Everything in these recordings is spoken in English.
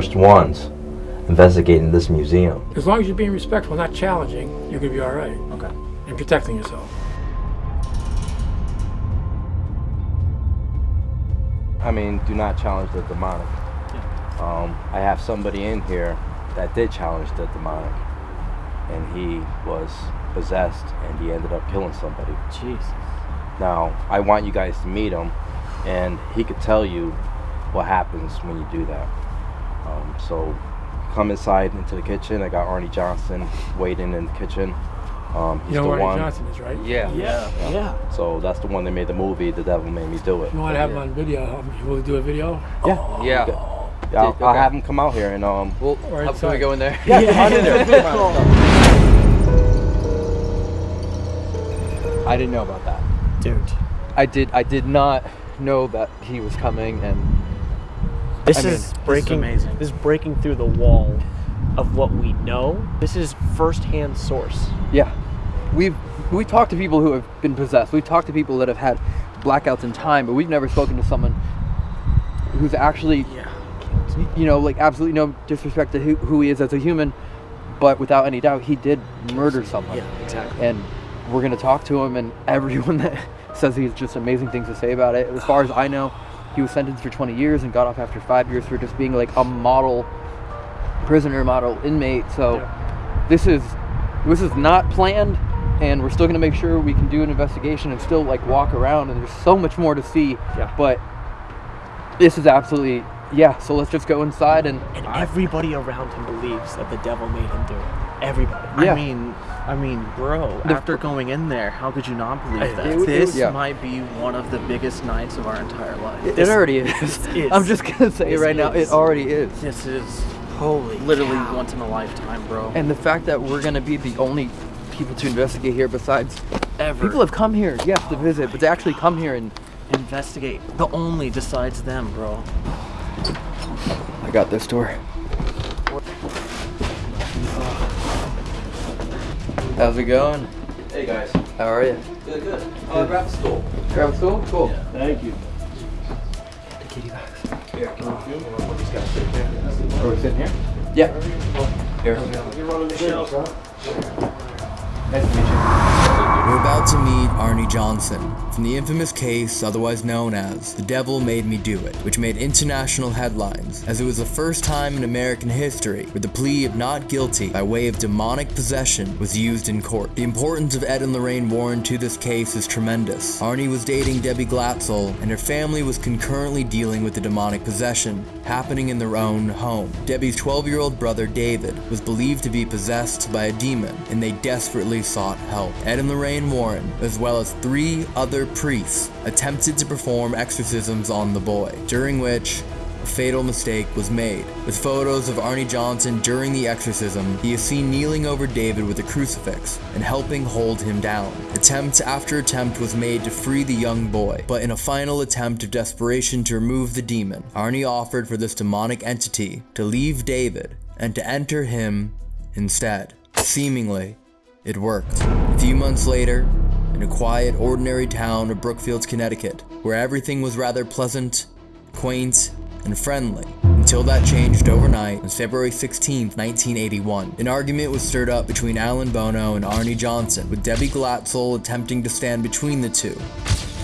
be the first ones investigating this museum. As long as you're being respectful, not challenging, you're gonna be all right. Okay. And protecting yourself. I mean, do not challenge the demonic. Um, I have somebody in here that did challenge the demonic, and he was possessed, and he ended up killing somebody. Jesus. Now, I want you guys to meet him, and he could tell you what happens when you do that. Um, so, come inside into the kitchen. I got Arnie Johnson waiting in the kitchen. Um, he's You know the where one. Johnson is, right? Yeah. Yeah. Yeah. So that's the one that made the movie. The Devil Made Me Do It. You want to have him on video? um, You will do a video? Yeah. Yeah. Yeah, I'll, Did- I'll have him come out here and um. Well, Or how can we inside. go in there? I didn't know about that. Dude. I did. I did not know that he was coming, and This I mean, is this is breaking. This is breaking through the wall of what we know. This is first-hand source. yeah, we've we talked to people who have been possessed. We've talked to people that have had blackouts in time, but we've never spoken to someone who's actually, Yeah. you know, like absolutely no disrespect to who, who he is as a human, but without any doubt, he did murder someone. Yeah, exactly. and we're gonna talk to him and everyone that says he has just amazing things to say about it as far as i know he was sentenced for 20 years and got off after five years for just being like a model prisoner model inmate so this is this is not planned and we're still gonna make sure we can do an investigation and still like walk around and there's so much more to see Yeah. but this is absolutely yeah so let's just go inside and And everybody around him believes that the devil made him do it. Everybody. Yeah. I mean, I mean, bro. The- after going in there, how could you not believe I- that? it this yeah. might be one of the biggest nights of our entire life. it, This- already is is- i'm just gonna say it right now it already is This is Holy literally cow. once in a lifetime, bro. And the fact that we're gonna be the only people to investigate here besides Ever people have come here, yes, to visit, but to actually come here and investigate the only decides them, bro. I got this door. How's it going? Hey guys. How are you? Good, good. Uh, grab a stool. Grab a stool? Cool. Thank you. The kitty bags. Here, can you film? What these guys sit here? Are we sitting here? Yeah. Here. You're running the show. Nice to meet you. We're about to meet Arnie Johnson from the infamous case otherwise known as The Devil Made Me Do It, which made international headlines as it was the first time in American history where the plea of not guilty by way of demonic possession was used in court. The importance of Ed and Lorraine Warren to this case is tremendous. Arnie was dating Debbie Glatzel, and her family was concurrently dealing with the demonic possession happening in their own home. Debbie's 12 year old brother David was believed to be possessed by a demon, and they desperately sought help. Ed and Lorraine Warren, as well as three other priests, attempted to perform exorcisms on the boy, during which a fatal mistake was made. With photos of Arnie Johnson during the exorcism, he is seen kneeling over David with a crucifix and helping hold him down. Attempt after attempt was made to free the young boy, but in a final attempt of desperation to remove the demon, Arnie offered for this demonic entity to leave David and to enter him instead. Seemingly, it worked. A few months later, in a quiet, ordinary town of Brookfield, Connecticut, where everything was rather pleasant, quaint, and friendly, until that changed overnight on February 16, 1981. An argument was stirred up between Alan Bono and Arnie Johnson, with Debbie Glatzel attempting to stand between the two.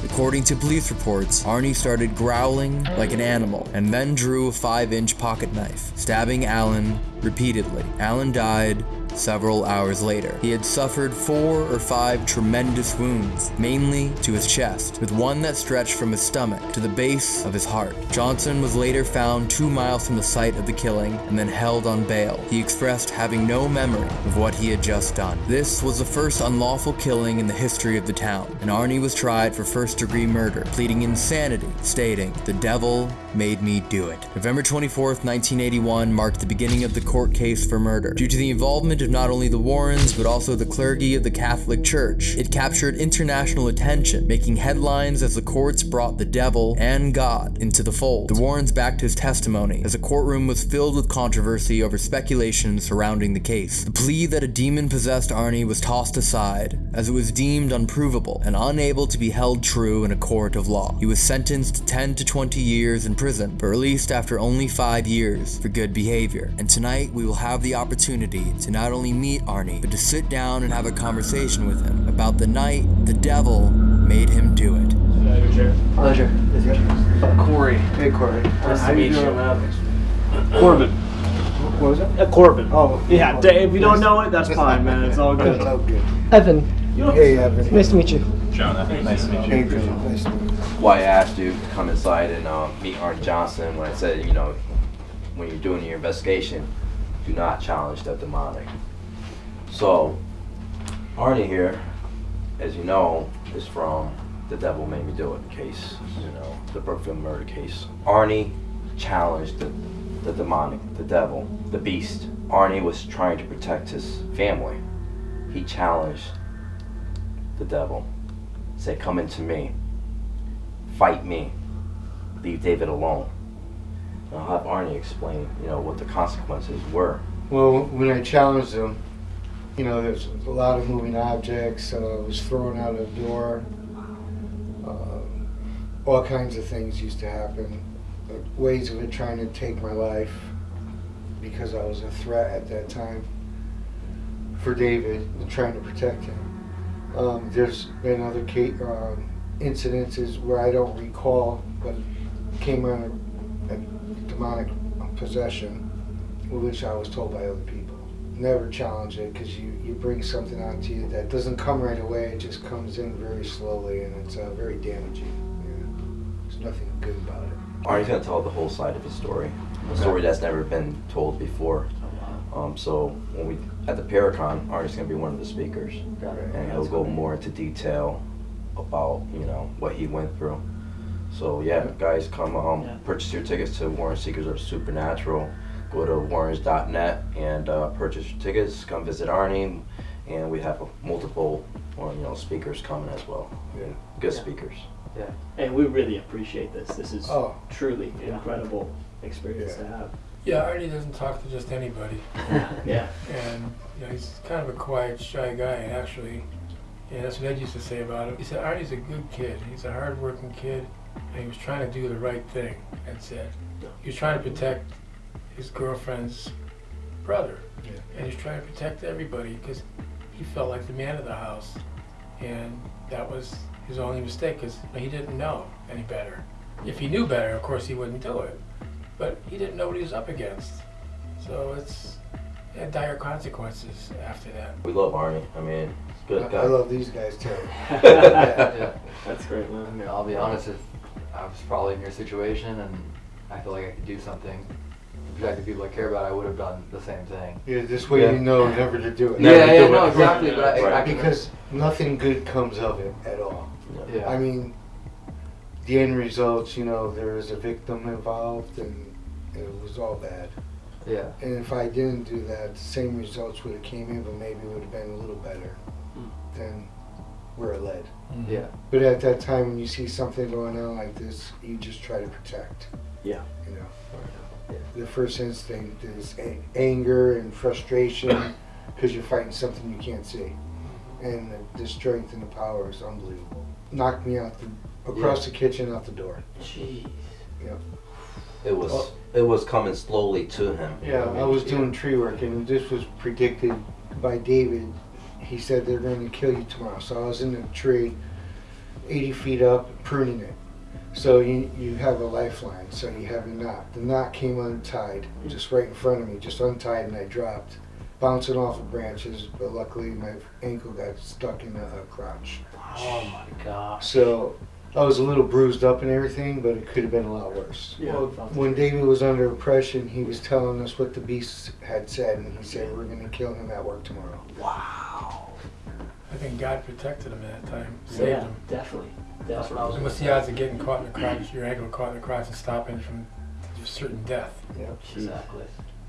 According to police reports, Arnie started growling like an animal and then drew a 5 inch pocket knife, stabbing Alan repeatedly. Alan died several hours later. He had suffered four or five tremendous wounds, mainly to his chest, with one that stretched from his stomach to the base of his heart. Johnson was later found two miles from the site of the killing and then held on bail. He expressed having no memory of what he had just done. This was the first unlawful killing in the history of the town, and Arnie was tried for first degree murder, pleading insanity, stating, The devil made me do it. November 24th, 1981 marked the beginning of the court case for murder. Due to the involvement of not only the Warrens, but also the clergy of the Catholic Church. It captured international attention, making headlines as the courts brought the devil and God into the fold. The Warrens backed his testimony, as the courtroom was filled with controversy over speculation surrounding the case. The plea that a demon possessed Arnie was tossed aside, as it was deemed unprovable and unable to be held true in a court of law. He was sentenced to 10 to 20 years in prison, but released after only 5 years for good behavior. And tonight we will have the opportunity to not only meet Arnie, but to sit down and have a conversation with him about the night the devil made him do it. Pleasure. Pleasure. Corey. Hey, Corey. Nice to meet you. Corbin. What was it? Uh, Corbin. Oh, Yeah, d- if you don't know it, that's fine, man. It's all good. Oh, good. Evan, Hey, Evan. nice to meet you. Hey, John. Nice to meet you. Why I asked you to come inside and uh, meet Arnie Johnson when I said, you know, when you're doing your investigation, do not challenge the demonic. So, Arnie here, as you know, is from the Devil Made Me Do It case, you know, the Brookfield murder case. Arnie challenged the, the demonic, the devil, the beast. Arnie was trying to protect his family. He challenged the devil. Said, come into me fight me. Leave David alone. And I'll have Arnie explain, you know, what the consequences were. Well, when I challenged him, you know, there's a lot of moving objects. Uh, was thrown out of the door. Uh, all kinds of things used to happen. Ways of it trying to take my life because I was a threat at that time for David and trying to protect him. Um, there's been other ca- um, incidences where I don't recall, but came under a demonic possession, which I was told by other people. Never challenge it because you, you bring something onto you that doesn't come right away. It just comes in very slowly and it's uh, very damaging. Yeah. There's nothing good about it. Arnie's gonna tell the whole side of his story, a story that's never been told before. Um, so when we at the Paracon, Arnie's gonna be one of the speakers, and he'll go more into detail about you know what he went through. So yeah, guys, come um, Yeah. purchase your tickets to Warren Seekers of Supernatural. Go to warrens.net and uh, purchase your tickets. Come visit Arnie, and we have multiple, or, you know, speakers coming as well. Yeah. Good Yeah. speakers. And we really appreciate this. This is Oh, truly incredible experience to have. Yeah, Arnie doesn't talk to just anybody. Yeah. And you know, he's kind of a quiet, shy guy, actually. And that's what Ed used to say about him. He said, Arnie's a good kid. He's a hardworking kid, and he was trying to do the right thing. That's it. He was trying to protect his girlfriend's brother. Yeah. And he's trying to protect everybody because he felt like the man of the house. And that was his only mistake because he didn't know any better. If he knew better, of course, he wouldn't do it. But he didn't know what he was up against. So it's it had dire consequences after that. We love Arnie. I mean, he's good I, guy. I love these guys too. yeah, That's great, man. yeah. I'll be honest, if I was probably in your situation and I feel like I could do something to protect the people I care about, I would have done the same thing. Yeah, this way Yeah. you know never to do it. Never yeah, yeah, do no, it. exactly. But I, I Right. can Because nothing good comes of it at all. yeah. I mean, the end results, you know, there was a victim involved and it was all bad. yeah. And if I didn't do that, the same results would have came in, but maybe it would have been a little better than where it led. Mm-hmm. Yeah. But at that time, when you see something going on like this, you just try to protect. Yeah. You know, the first instinct is a- anger and frustration because you're fighting something you can't see, and the, the strength and the power is unbelievable. Knocked me out the, across the kitchen, out the door. Jeez. Yeah. It was Oh. it was coming slowly to him. Yeah, I was doing tree work, and this was predicted by David. He said they're going to kill you tomorrow. So I was in the tree, 80 feet up, pruning it. So you, you have a lifeline, so you have a knot. The knot came untied, just right in front of me, just untied, and I dropped, bouncing off the branches. But luckily, my ankle got stuck in a, a crotch. Oh my gosh. So I was a little bruised up and everything, but it could have been a lot worse. Yeah. When David was under oppression, he was telling us what the beast had said, and he said, We're going to kill him at work tomorrow. I think God protected him at that time, saved Yeah, him. definitely. That's what I was And what's the odds of getting caught in the cross, your ankle caught in the cross, and stopping from certain death? Yep, exactly.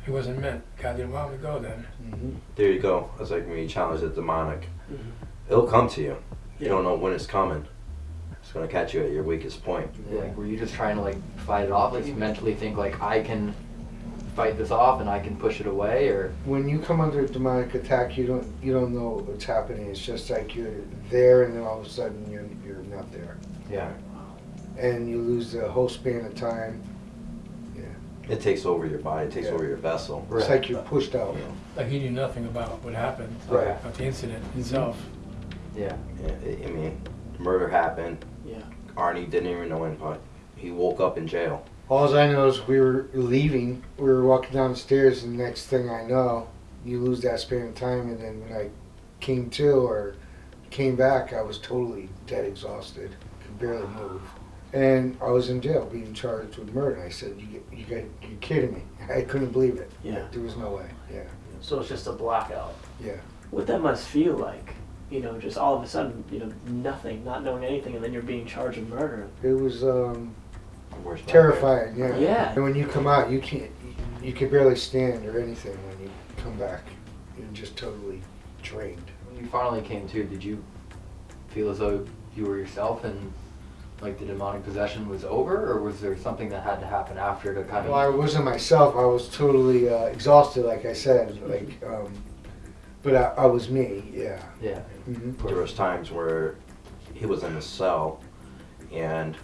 It wasn't meant. God didn't want him to go then. hmm There you go. It's like when you challenge the demonic. It'll come to you. You don't know when it's coming. It's gonna catch you at your weakest point. Like, were you just trying to like fight it off? Like you mentally think like I can fight this off and I can push it away, or When you come under a demonic attack, you don't you don't know what's happening. It's just like you're there, and then all of a sudden you're you're not there, yeah, and you lose the whole span of time. Yeah it takes over your body. It takes Yeah. over your vessel. It's like you're pushed out. Like he knew nothing about what happened, Right. about the incident itself. yeah, Yeah, I- I mean, murder happened. Yeah. Arnie didn't even know anything. He woke up in jail. All I know is we were leaving. We were walking down the stairs, and the next thing I know, you lose that span of time. And then when I came to or came back, I was totally dead exhausted, could barely move. And I was in jail, being charged with murder. I said, "You, you got, you're kidding me!" I couldn't believe it. Yeah. There was no way. Yeah, So it's just a blackout. yeah. What that must feel like, you know, just all of a sudden, you know, nothing, not knowing anything, and then you're being charged with murder. It was um, Worst nightmare. Yeah. Yeah. And when you come out, you can't, you, you can barely stand or anything. When you come back, you're just totally drained. when you finally came to, did you feel as though you were yourself and like the demonic possession was over, or was there something that had to happen after to kind of? Well, I wasn't myself. I was totally uh, exhausted, like I said. Like, um, but I, I was me. Yeah. Yeah, hmm There was times where he was in a cell, and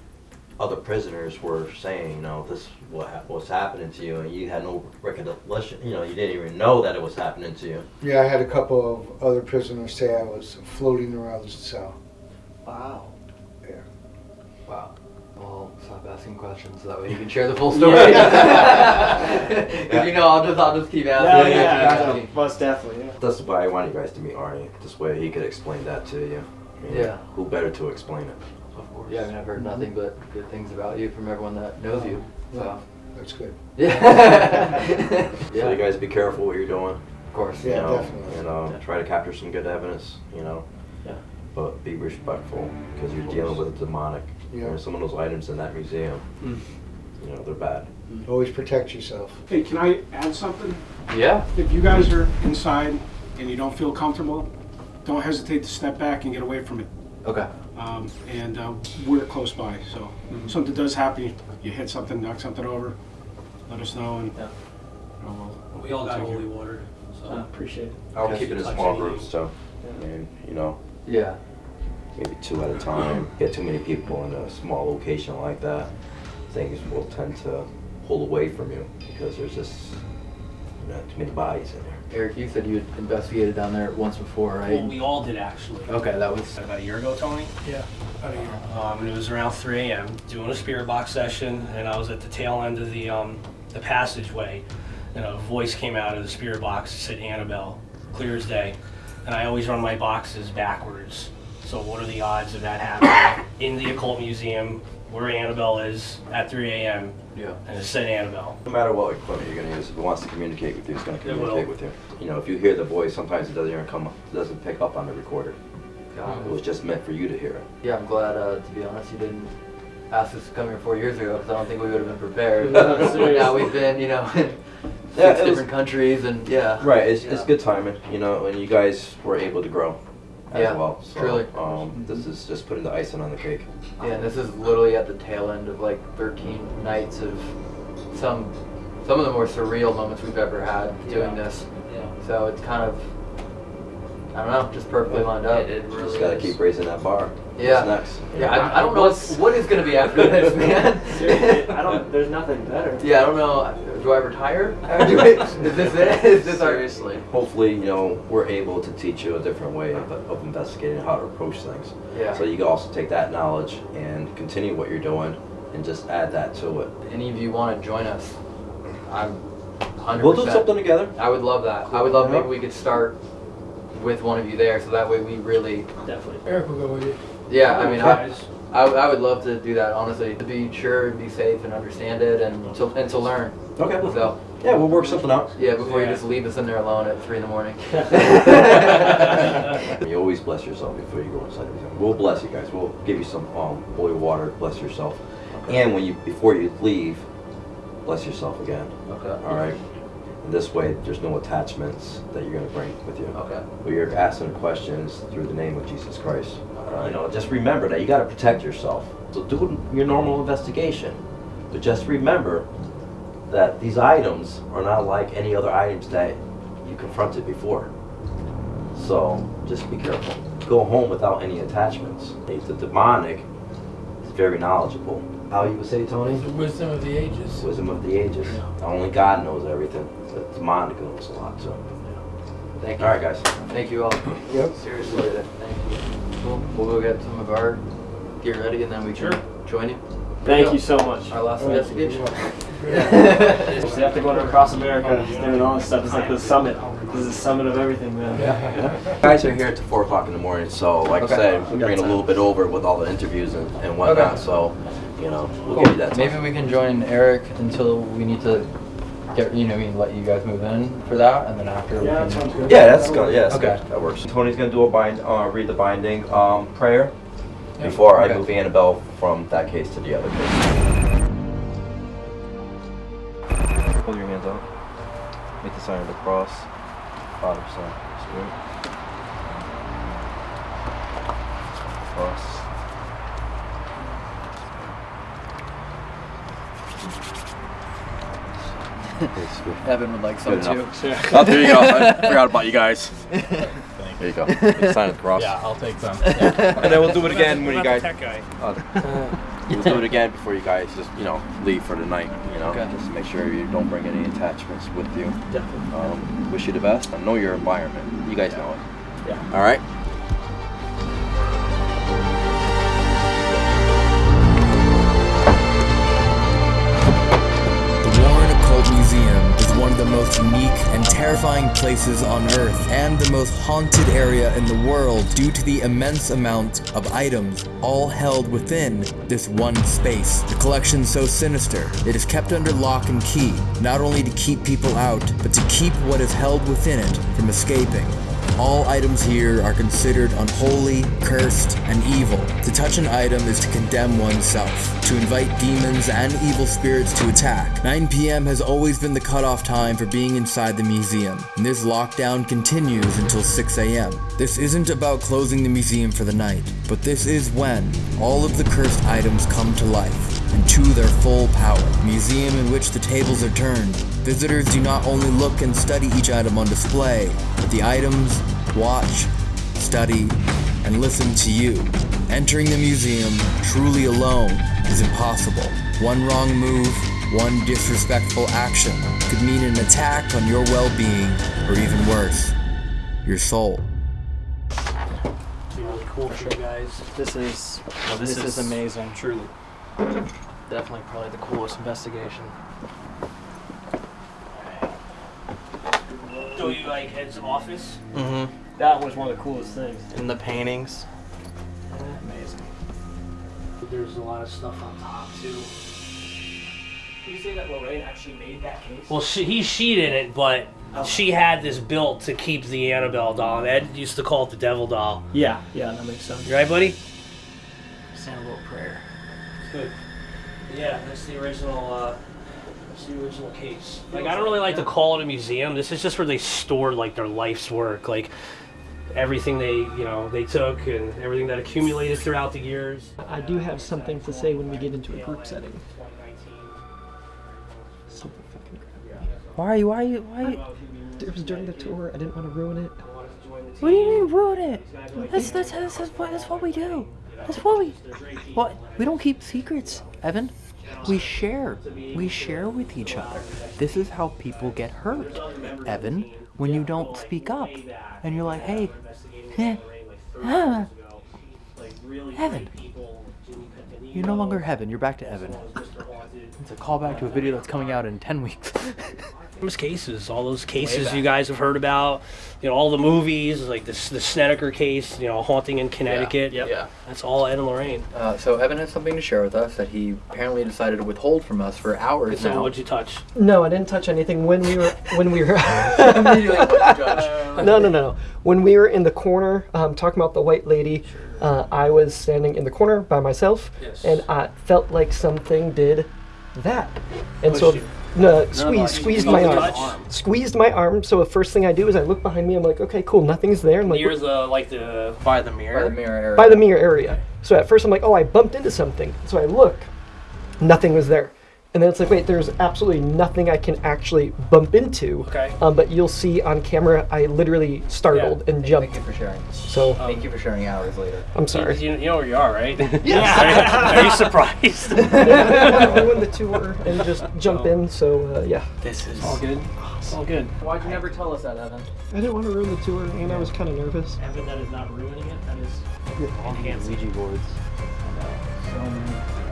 other prisoners were saying, you know, this is what hap- what's happening to you, and you had no recollection. You know, you didn't even know that it was happening to you. Yeah, I had a couple of other prisoners say I was floating around the cell. Wow. Yeah. Wow. Well, stop asking questions so that way you can share the full story. If you know, I'll just I'll just keep Yeah, asking. yeah, keep yeah, most definitely, yeah. That's why I want you guys to meet Arnie. This way he could explain that to you. I mean, Yeah. Who better to explain it? Of course. Yeah, I mean, I've heard nothing but good things about you from everyone that knows you. So, That's good. yeah. So you guys be careful what you're doing. of course. Yeah, you know, definitely. And uh, Yeah. try to capture some good evidence. You know. Yeah. But be respectful because you're dealing with a demonic. Yeah. You know, some of those items in that museum, Mm. you know, they're bad. Always protect yourself. Hey, can I add something? Yeah. If you guys are inside and you don't feel comfortable, don't hesitate to step back and get away from it. Okay. Um, and uh, we're close by, so if something does happen, you hit something, knock something over, let us know and Yeah. you know, we'll- We all got Take care. holy water, I so. appreciate it. I'll keep it in small anything. groups, so I mean, you know, Yeah. maybe two at a time. Get too many people in a small location like that, things will tend to pull away from you because there's just you know, too many bodies in there. Eric, you said you had investigated down there once before, right? Well, we all did actually. Okay, that was About a year ago, Tony. Yeah. Out of here. Um, and it was around 3 a.m. doing a spirit box session, and I was at the tail end of the um, the passageway, and a voice came out of the spirit box It said Annabelle, clear as day. And I always run my boxes backwards. So what are the odds of that happening in the occult museum where Annabelle is at 3 a.m. yeah. and it said Annabelle? No matter what equipment you're gonna use, if it wants to communicate with you, it's gonna communicate with you. You know, if you hear the voice, sometimes it doesn't even come, it doesn't pick up on the recorder. Got It it. was just meant for you to hear it. Yeah, I'm glad. Uh, to be honest, you didn't ask us to come here four years ago because I don't think we would have been prepared. No, now we've been, you know, in Yeah, six it was- different countries, and yeah. Right, it's, it's good timing, you know, and you guys were able to grow as Yeah, well. So, truly. Um, this is just putting the icing on the cake. Yeah, and this is literally at the tail end of like 13 nights of some some of the more surreal moments we've ever had doing this. Yeah. So it's kind of I don't know, just perfectly lined up. It, it really Just gotta is. keep raising that bar. Yeah. What's next? you Yeah. I, I don't know what's, what is gonna be after this, man. Seriously, I don't. There's nothing better. Yeah, I don't know. Do I retire? Do I- is this it? Is this our? Seriously. Hopefully, you know, we're able to teach you a different way of, of investigating how to approach things. Yeah. So you can also take that knowledge and continue what you're doing and just add that to it. Any of you want to join us? I'm 100. We'll do something together. I would love that. I would love Yeah. maybe we could start with one of you there, so that way we really. Definitely. Eric will go with you. Yeah, I mean, I, I, I would love to do that honestly, to be sure and be safe and understand it and to and to learn. Okay. So Yeah, we'll work something out. yeah, before Yeah. you just leave us in there alone at three in the morning. You always bless yourself before you go inside the museum. We'll bless you guys. We'll give you some um, holy water. Bless yourself. Okay. And when you before you leave, bless yourself again. okay. All right. And this way, there's no attachments that you're gonna bring with you. Okay. But you're asking questions through the name of Jesus Christ. Uh, you know, just remember that you gotta protect yourself. So do your normal investigation. But just remember that these items are not like any other items that you confronted before. So just be careful. Go home without any attachments. The demonic is very knowledgeable. How you would say, Tony? The wisdom of the ages. Wisdom of the ages. Only God knows everything. The demonic knows a lot too. Thank you. All right, guys. Thank you all. Yep. Seriously, thank you. Cool. We'll go get some of our gear ready and then we can join you. Thank you so much. Our last investigation. We have to go to across America doing all this stuff. It's like the summit. This is the summit of everything, man. Yeah. Guys are here at four o'clock in the morning, so like Okay. I said, we're getting a little bit over with all the interviews and, and whatnot. Okay. So, you know, we'll Cool. give you that time. Maybe we can join Eric until we need to get, you know, I mean let you guys move in for that, and then after we Yeah, can. that good. Yeah, that's good. Yeah, that's Okay. good. That works. Tony's gonna do a bind, uh, read the binding um, prayer before Okay. I move Annabelle from that case to the other case. Hold your hands up Make the sign of the cross. Father, Son, Spirit. Cross. Evan would like some too. enough. Oh, there you go. I forgot about you guys. There you go. Sign of the cross. Yeah, I'll take some. And then we'll do it again when you guys. Tech guy. Uh, we'll do it again before you guys just you know leave for the night. You know, Okay. just to make sure you don't bring any attachments with you. Definitely. Um, wish you the best. I know your environment. You guys know it. Yeah. All right. One of the most unique and terrifying places on Earth, and the most haunted area in the world due to the immense amount of items all held within this one space. The collection so sinister, it is kept under lock and key, not only to keep people out, but to keep what is held within it from escaping. All items here are considered unholy, cursed, and evil. To touch an item is to condemn oneself, to invite demons and evil spirits to attack. 9 p.m. has always been the cutoff time for being inside the museum, and this lockdown continues until 6 a.m. This isn't about closing the museum for the night, but this is when all of the cursed items come to life and to their full power. Museum in which the tables are turned. Visitors do not only look and study each item on display, but the items watch, study, and listen to you. Entering the museum truly alone is impossible. One wrong move, one disrespectful action could mean an attack on your well-being, or even worse, your soul. Really cool for you guys. This is Well, this, is, amazing. Truly. Definitely probably the coolest investigation. So you like heads of office? Mm-hmm. That was one of the coolest things. And the paintings. Amazing. There's a lot of stuff on top too. Did you say that Lorraine actually made that case? Well, she, he she didn't, but she had this built to keep the Annabelle doll. Ed used to call it the devil doll. Yeah, yeah, that makes sense. You right, buddy? Say a little prayer. Good. Yeah, that's the original. Uh, that's the original case. Like I don't really like to call it a museum. This is just where they stored like their life's work, like everything they you know they took and everything that accumulated throughout the years. I do have something to say when we get into a group setting. Something fucking Why? Are you? Why? Are you? Why? It was during the tour. I didn't want to ruin it. What do you mean ruin it? That's that's that's, that's, what, that's what we do. That's what we. What? We don't keep secrets, Evan. We share. We share with each other. This is how people get hurt, Evan. When you don't speak up, and you're like, hey, eh, ah, Evan. You're no longer Heaven. You're back to Evan. It's a callback to a video that's coming out in ten weeks. Those cases, all those cases you guys have heard about, you know, all the movies, like the the Snedeker case, you know, haunting in Connecticut. Yeah. Yeah. That's all Ed and Lorraine. Uh, so Evan has something to share with us that he apparently decided to withhold from us for hours So now. what'd you touch? No, I didn't touch anything when we were when we were. Immediately judge. no, no, no, no. When we were in the corner um, talking about the white lady, uh, I was standing in the corner by myself, Yes. and I felt like something did that. And so, Pushed no, no, squeeze, you- squeezed my arm. arm. Squeezed my arm. So the first thing I do is I look behind me. I'm like, okay, cool, nothing's there. I'm like, Near the uh, like the By the mirror. By the mirror area. by the mirror area. So at first I'm like, oh, I bumped into something. So I look, nothing was there. And then it's like, wait, there's absolutely nothing I can actually bump into. Okay. Um, but you'll see on camera, I literally startled and jumped. Thank you for sharing. So Thank you for sharing hours later. I'm sorry. You, you know where you are, right? Yes. Are you, are you surprised? I didn't to ruin the tour and just jump in. So uh, yeah, this is All good. All good. Why'd you never tell us that, Evan? I didn't want to ruin the tour, and I was kind of nervous. Evan, that is not ruining it. That is enhancing. Ouija boards. I know. So many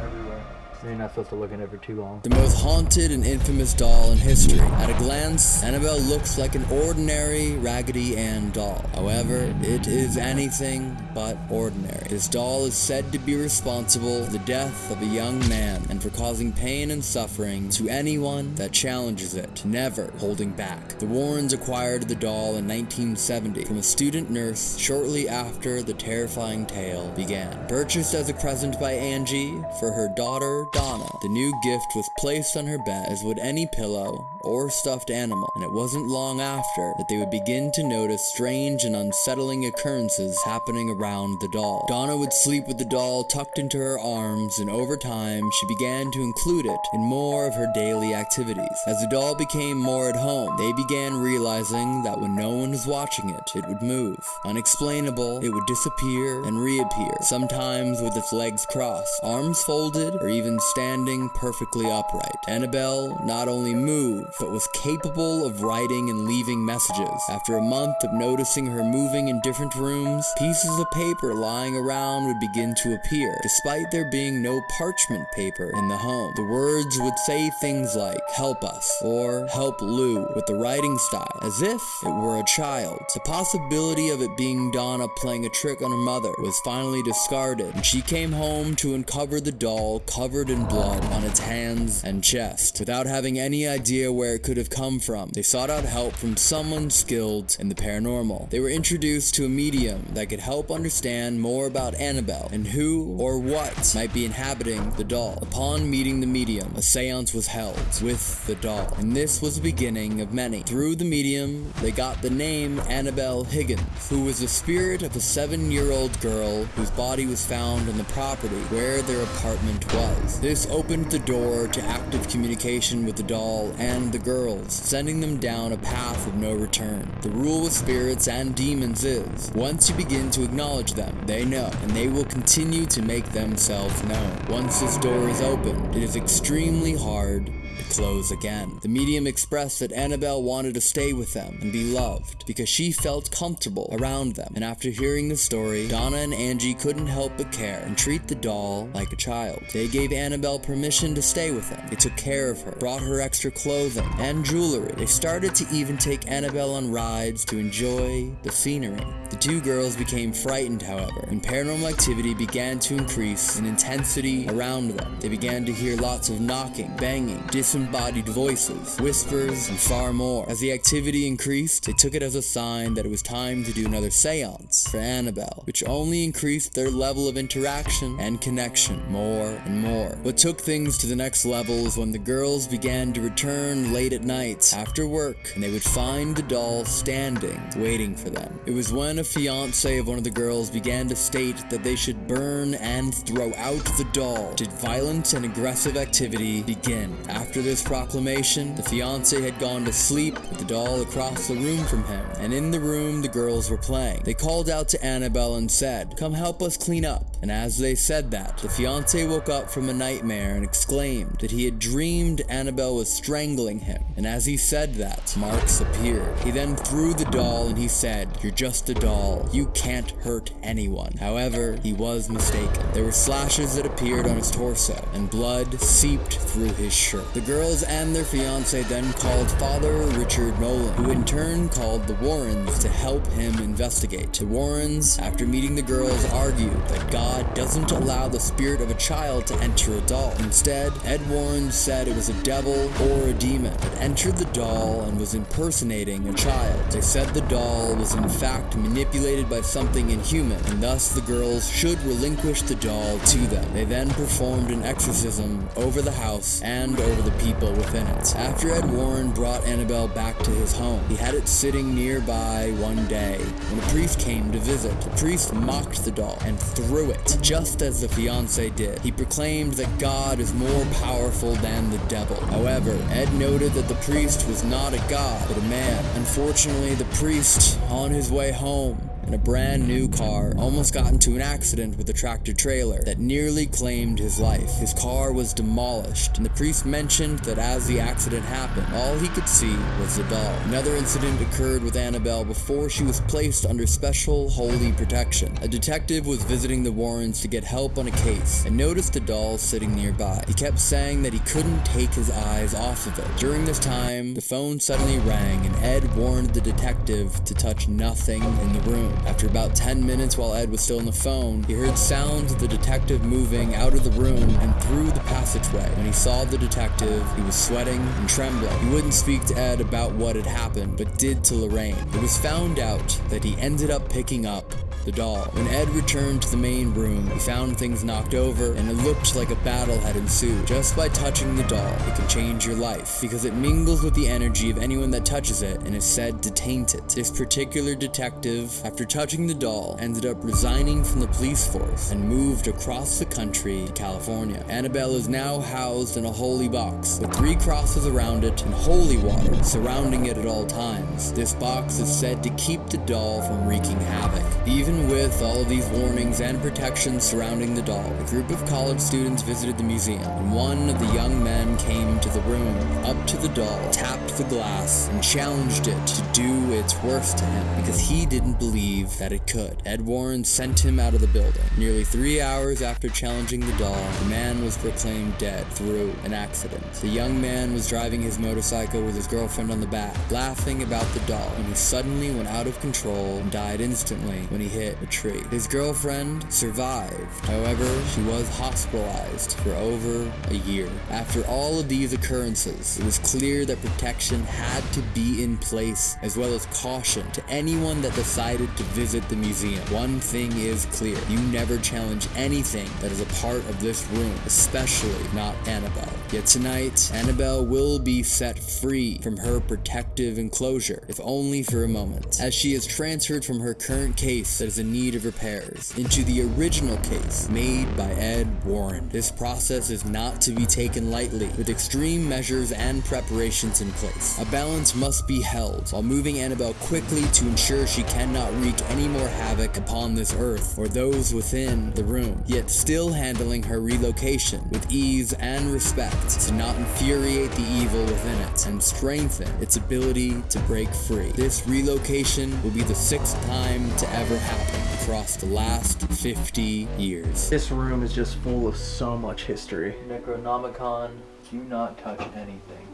You're not supposed to look at it for too long. The most haunted and infamous doll in history. At a glance, Annabelle looks like an ordinary Raggedy Ann doll. However, it is anything but ordinary. This doll is said to be responsible for the death of a young man and for causing pain and suffering to anyone that challenges it, never holding back. The Warrens acquired the doll in 1970 from a student nurse shortly after the terrifying tale began. Purchased as a present by Angie for her daughter Donna, the new gift was placed on her bed as would any pillow or stuffed animal, and it wasn't long after that they would begin to notice strange and unsettling occurrences happening around the doll. Donna would sleep with the doll tucked into her arms, and over time she began to include it in more of her daily activities. As the doll became more at home, they began realizing that when no one was watching it, it would move. Unexplainable, it would disappear and reappear, sometimes with its legs crossed, arms folded, or even standing perfectly upright. Annabelle not only moved, but was capable of writing and leaving messages. After a month of noticing her moving in different rooms, pieces of paper lying around would begin to appear, despite there being no parchment paper in the home. The words would say things like, help us, or help Lou, with the writing style, as if it were a child. The possibility of it being Donna playing a trick on her mother was finally discarded, and she came home to uncover the doll covered in blood on its hands and chest. Without having any idea where it could have come from, they sought out help from someone skilled in the paranormal. They were introduced to a medium that could help understand more about Annabelle and who or what might be inhabiting the doll. Upon meeting the medium, a seance was held with the doll, and this was the beginning of many. Through the medium, they got the name Annabelle Higgins, who was the spirit of a seven-year-old girl whose body was found on the property where their apartment was. This opened the door to active communication with the doll and the girls, sending them down a path of no return. The rule with spirits and demons is, once you begin to acknowledge them, they know, and they will continue to make themselves known. Once this door is opened, it is extremely hard to close again. The medium expressed that Annabelle wanted to stay with them and be loved because she felt comfortable around them. And after hearing the story, Donna and Angie couldn't help but care and treat the doll like a child. They gave Annabelle permission to stay with them. They took care of her, brought her extra clothing and jewelry. They started to even take Annabelle on rides to enjoy the scenery. The two girls became frightened, however, when paranormal activity began to increase in intensity around them. They began to hear lots of knocking, banging, disembodied voices, whispers, and far more. As the activity increased, they took it as a sign that it was time to do another seance for Annabelle, which only increased their level of interaction and connection more and more. What took things to the next level is when the girls began to return late at night after work, and they would find the doll standing, waiting for them. It was when a fiance of one of the girls began to state that they should burn and throw out the doll did violent and aggressive activity begin. After this proclamation, the fiance had gone to sleep with the doll across the room from him, and in the room the girls were playing. They called out to Annabelle and said, Come help us clean up. And as they said that, the fiance woke up from a nightmare and exclaimed that he had dreamed Annabelle was strangling him. And as he said that, marks appeared. He then threw the doll and he said, You're just a doll. You can't hurt anyone. However, he was mistaken. There were slashes that appeared on his torso, and blood seeped through his shirt. The girls and their fiance then called Father Richard Nolan, who in turn called the Warrens to help him investigate. The Warrens, after meeting the girls, argued that God God doesn't allow the spirit of a child to enter a doll. Instead, Ed Warren said it was a devil or a demon that entered the doll and was impersonating a child. They said the doll was in fact manipulated by something inhuman, and thus the girls should relinquish the doll to them. They then performed an exorcism over the house and over the people within it. After Ed Warren brought Annabelle back to his home, he had it sitting nearby one day when a priest came to visit. The priest mocked the doll and threw it, just as the fiance did. He proclaimed that God is more powerful than the devil. However, Ed noted that the priest was not a god, but a man. Unfortunately, the priest, on his way home, in a brand new car, almost got into an accident with a tractor trailer that nearly claimed his life. His car was demolished, and the priest mentioned that as the accident happened, all he could see was the doll. Another incident occurred with Annabelle before she was placed under special holy protection. A detective was visiting the Warrens to get help on a case and noticed the doll sitting nearby. He kept saying that he couldn't take his eyes off of it. During this time, the phone suddenly rang and Ed warned the detective to touch nothing in the room. After about 10 minutes while Ed was still on the phone, he heard sounds of the detective moving out of the room and through the passageway. When he saw the detective, he was sweating and trembling. He wouldn't speak to Ed about what had happened, but did to Lorraine. It was found out that he ended up picking up the doll. When Ed returned to the main room, he found things knocked over and it looked like a battle had ensued. Just by touching the doll, it can change your life because it mingles with the energy of anyone that touches it and is said to taint it. This particular detective, after touching the doll, ended up resigning from the police force and moved across the country to California. Annabelle is now housed in a holy box with three crosses around it and holy water surrounding it at all times. This box is said to keep the doll from wreaking havoc. Even with all of these warnings and protections surrounding the doll, a group of college students visited the museum, and one of the young men came to the room, up to the doll, tapped the glass, and challenged it to do its worst to him because he didn't believe that it could. Ed Warren sent him out of the building. Nearly three hours after challenging the doll, the man was proclaimed dead through an accident. The young man was driving his motorcycle with his girlfriend on the back, laughing about the doll, when he suddenly went out of control and died instantly when he hit a tree. His girlfriend survived. However, she was hospitalized for over a year. After all of these occurrences, it was clear that protection had to be in place, as well as caution to anyone that decided to visit the museum. One thing is clear you never challenge anything that is a part of this room, especially not Annabelle. Yet tonight, Annabelle will be set free from her protective enclosure, if only for a moment, as she is transferred from her current case is in need of repairs into the original case made by Ed Warren. This process is not to be taken lightly, with extreme measures and preparations in place. A balance must be held while moving Annabelle quickly to ensure she cannot wreak any more havoc upon this earth or those within the room, yet still handling her relocation with ease and respect to not infuriate the evil within it and strengthen its ability to break free. This relocation will be the sixth time to ever happen across the last 50 years. This room is just full of so much history. Necronomicon, do not touch anything.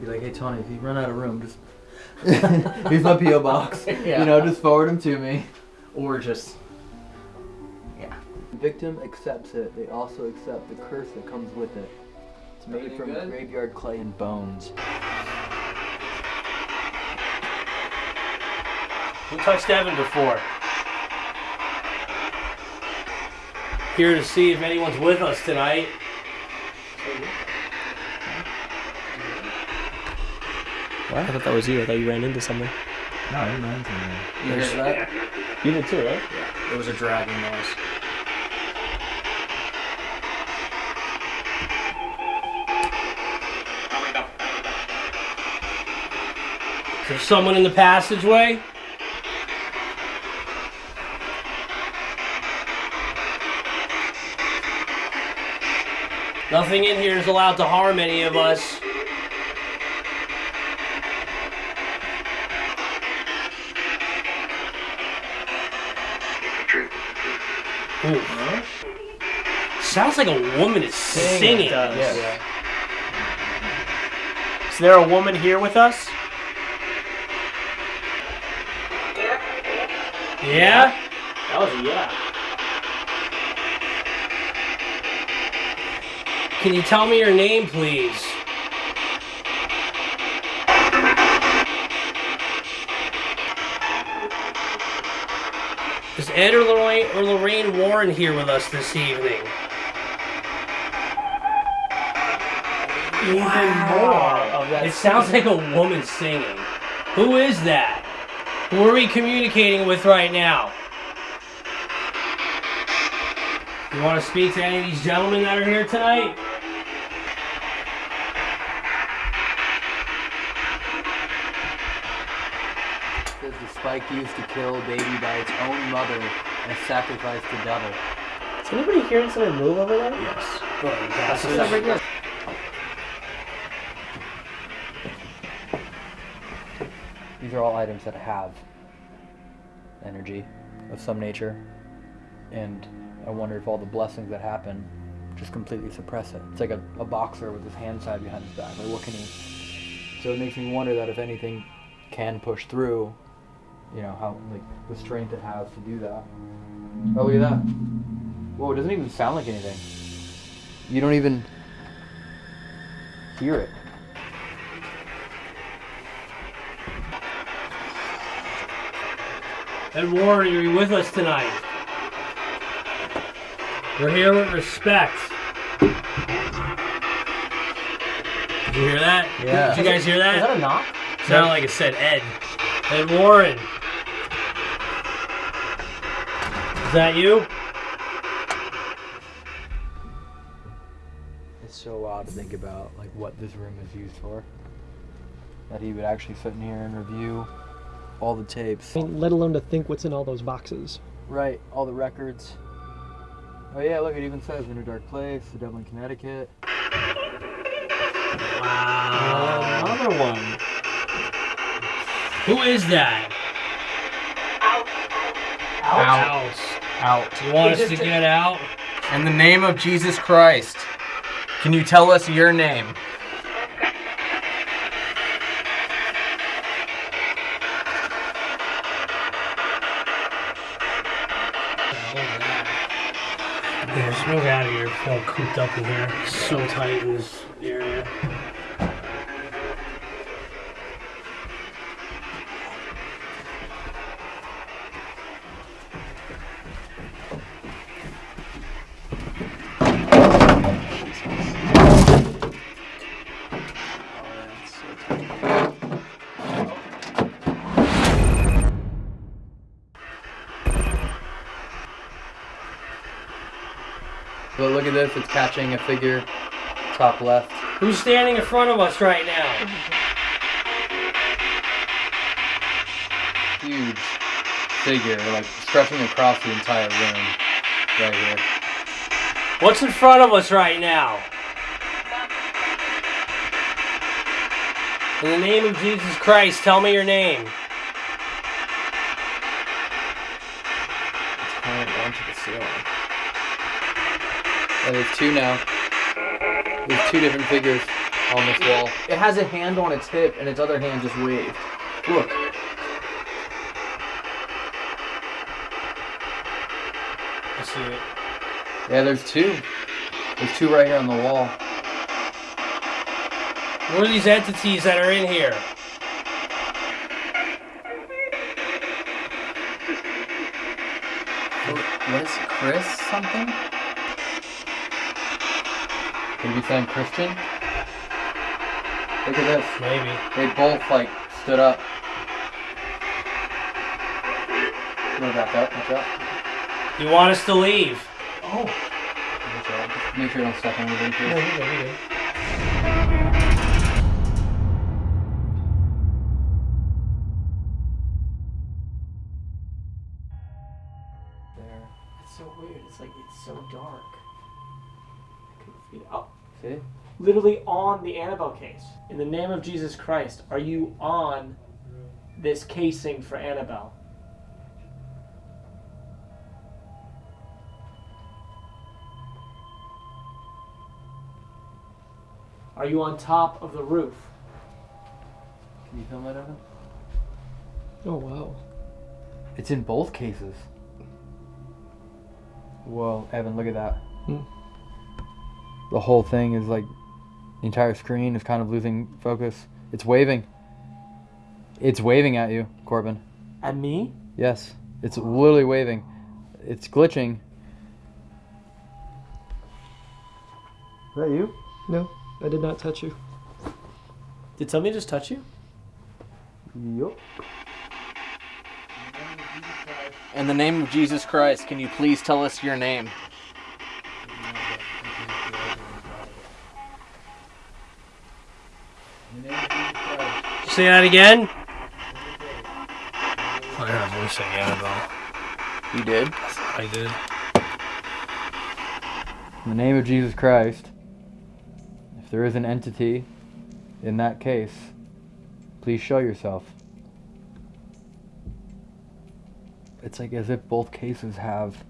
Be like, hey Tony, if you run out of room, just here's my PO box. Yeah. You know, just forward them to me. Or just The victim accepts it. They also accept the curse that comes with it. It's made Everything from good? graveyard clay and bones. Who touched Evan before? Here to see if anyone's with us tonight. I thought that was you. I thought you ran into something. No, I didn't mind You heard that? You did too, right? Yeah. It was a dragging noise. Is there someone in the passageway? Nothing in here is allowed to harm any of us. Ooh. Sounds like a woman is singing. It does. Is there a woman here with us? Yeah? That was a yeah. Can you tell me your name, please? Is Ed or Lorraine, or Lorraine Warren here with us this evening? Even more. It sounds like a woman singing. Who is that? Who are we communicating with right now? You want to speak to any of these gentlemen that are here tonight? The spike used to kill baby by its own mother and sacrificed the devil. Is anybody hearing something move over there? Yes. That's what's right there. These are all items that have energy of some nature, and I wonder if all the blessings that happen just completely suppress it. It's like a, a boxer with his hand tied behind his back. Like, what can he? So it makes me wonder that if anything can push through, you know, how like the strength it has to do that. Oh, look at that! Whoa, it doesn't even sound like anything. You don't even hear it. Ed Warren, you're you with us tonight? We're here with respect. Did you hear that? Yeah. Did you guys hear that? Is that a knock? Sounded like it said Ed. Ed Warren. Is that you? It's so wild to think about like what this room is used for. That he would actually sit in here and review all the tapes. I mean, let alone to think what's in all those boxes. Right, all the records. Oh yeah, look, it even says In a Dark Place, The Devil in Connecticut. Wow. Another one. Who is that? Out. Out. You want us to get out? In the name of Jesus Christ, can you tell us your name? Yeah, just move out of here. I feel cooped up in here. So tight in this area. But look at this, it's catching a figure top left. Who's standing in front of us right now? Huge figure, like stretching across the entire room. Right here. What's in front of us right now? In the name of Jesus Christ, tell me your name. It's onto the ceiling. Oh, there's two now. There's two different figures on this wall. It has a hand on its hip and its other hand just waved. Look. I see it. Yeah, there's two. There's two right here on the wall. What are these entities that are in here? What is Chris something? Could you saying Christian? Look at this. Maybe. They both like stood up. You wanna back up? Watch out. You want us to leave? Oh. Watch out. Just Make sure you don't step on anything. No, you're good, you're good. Literally on the Annabelle case. In the name of Jesus Christ, are you on this casing for Annabelle? Are you on top of the roof? Can you film that, Evan? Oh wow. It's in both cases. Whoa, Evan, look at that. Hmm. the whole thing is like the entire screen is kind of losing focus. It's waving. It's waving at you, Corbin. At me? Yes, it's literally waving. It's glitching. Is that you? No, I did not touch you. Did somebody just touch you? Yup. In the name of Jesus Christ, can you please tell us your name? Say that again. I heard a voice saying Annabelle. You did? I did. In the name of Jesus Christ, if there is an entity in that case, please show yourself. It's like as if both cases have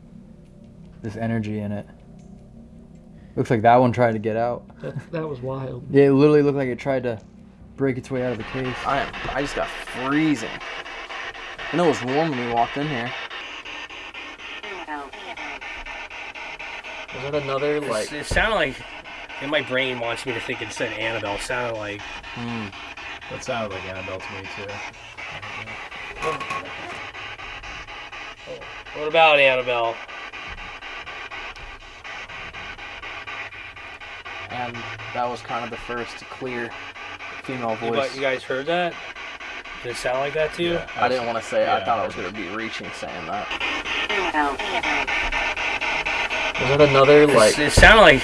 this energy in it. Looks like that one tried to get out. That, that was wild. Yeah, it literally looked like it tried to break its way out of the case. I am. I just got freezing. I know it was warm when we walked in here. Was that another like? it sounded like, and my brain wants me to think it said Annabelle. It sounded like. Hmm. That sounded like Annabelle to me too. What about Annabelle? And that was kind of the first clear female You, voice. gu- you guys heard that? Did it sound like that to you? I didn't want to say. it. I thought I I was gonna be reaching saying that. Was that another It, it sounded like.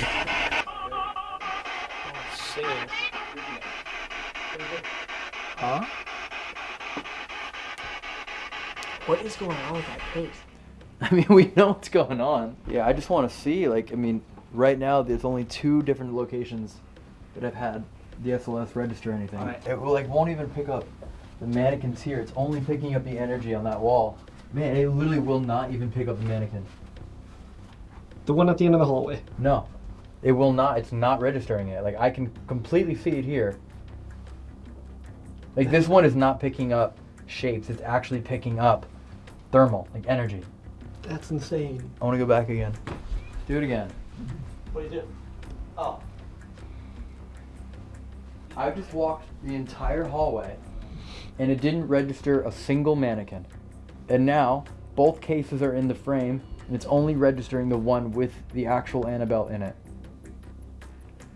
Huh? What is going on with that case? I mean, we know what's going on. Yeah, I just want to see. Like, I mean, right now there's only two different locations that I've had the SLS register anything. Alright. It will, like won't even pick up the mannequins here. It's only picking up the energy on that wall. Man, it literally will not even pick up the mannequin. The one at the end of the hallway. No, it will not. It's not registering it. Like I can completely see it here. Like this one is not picking up shapes. It's actually picking up thermal, like energy. That's insane. I want to go back again. Do it again. What do you do? Oh. I just walked the entire hallway and it didn't register a single mannequin. And now both cases are in the frame and it's only registering the one with the actual Annabelle in it.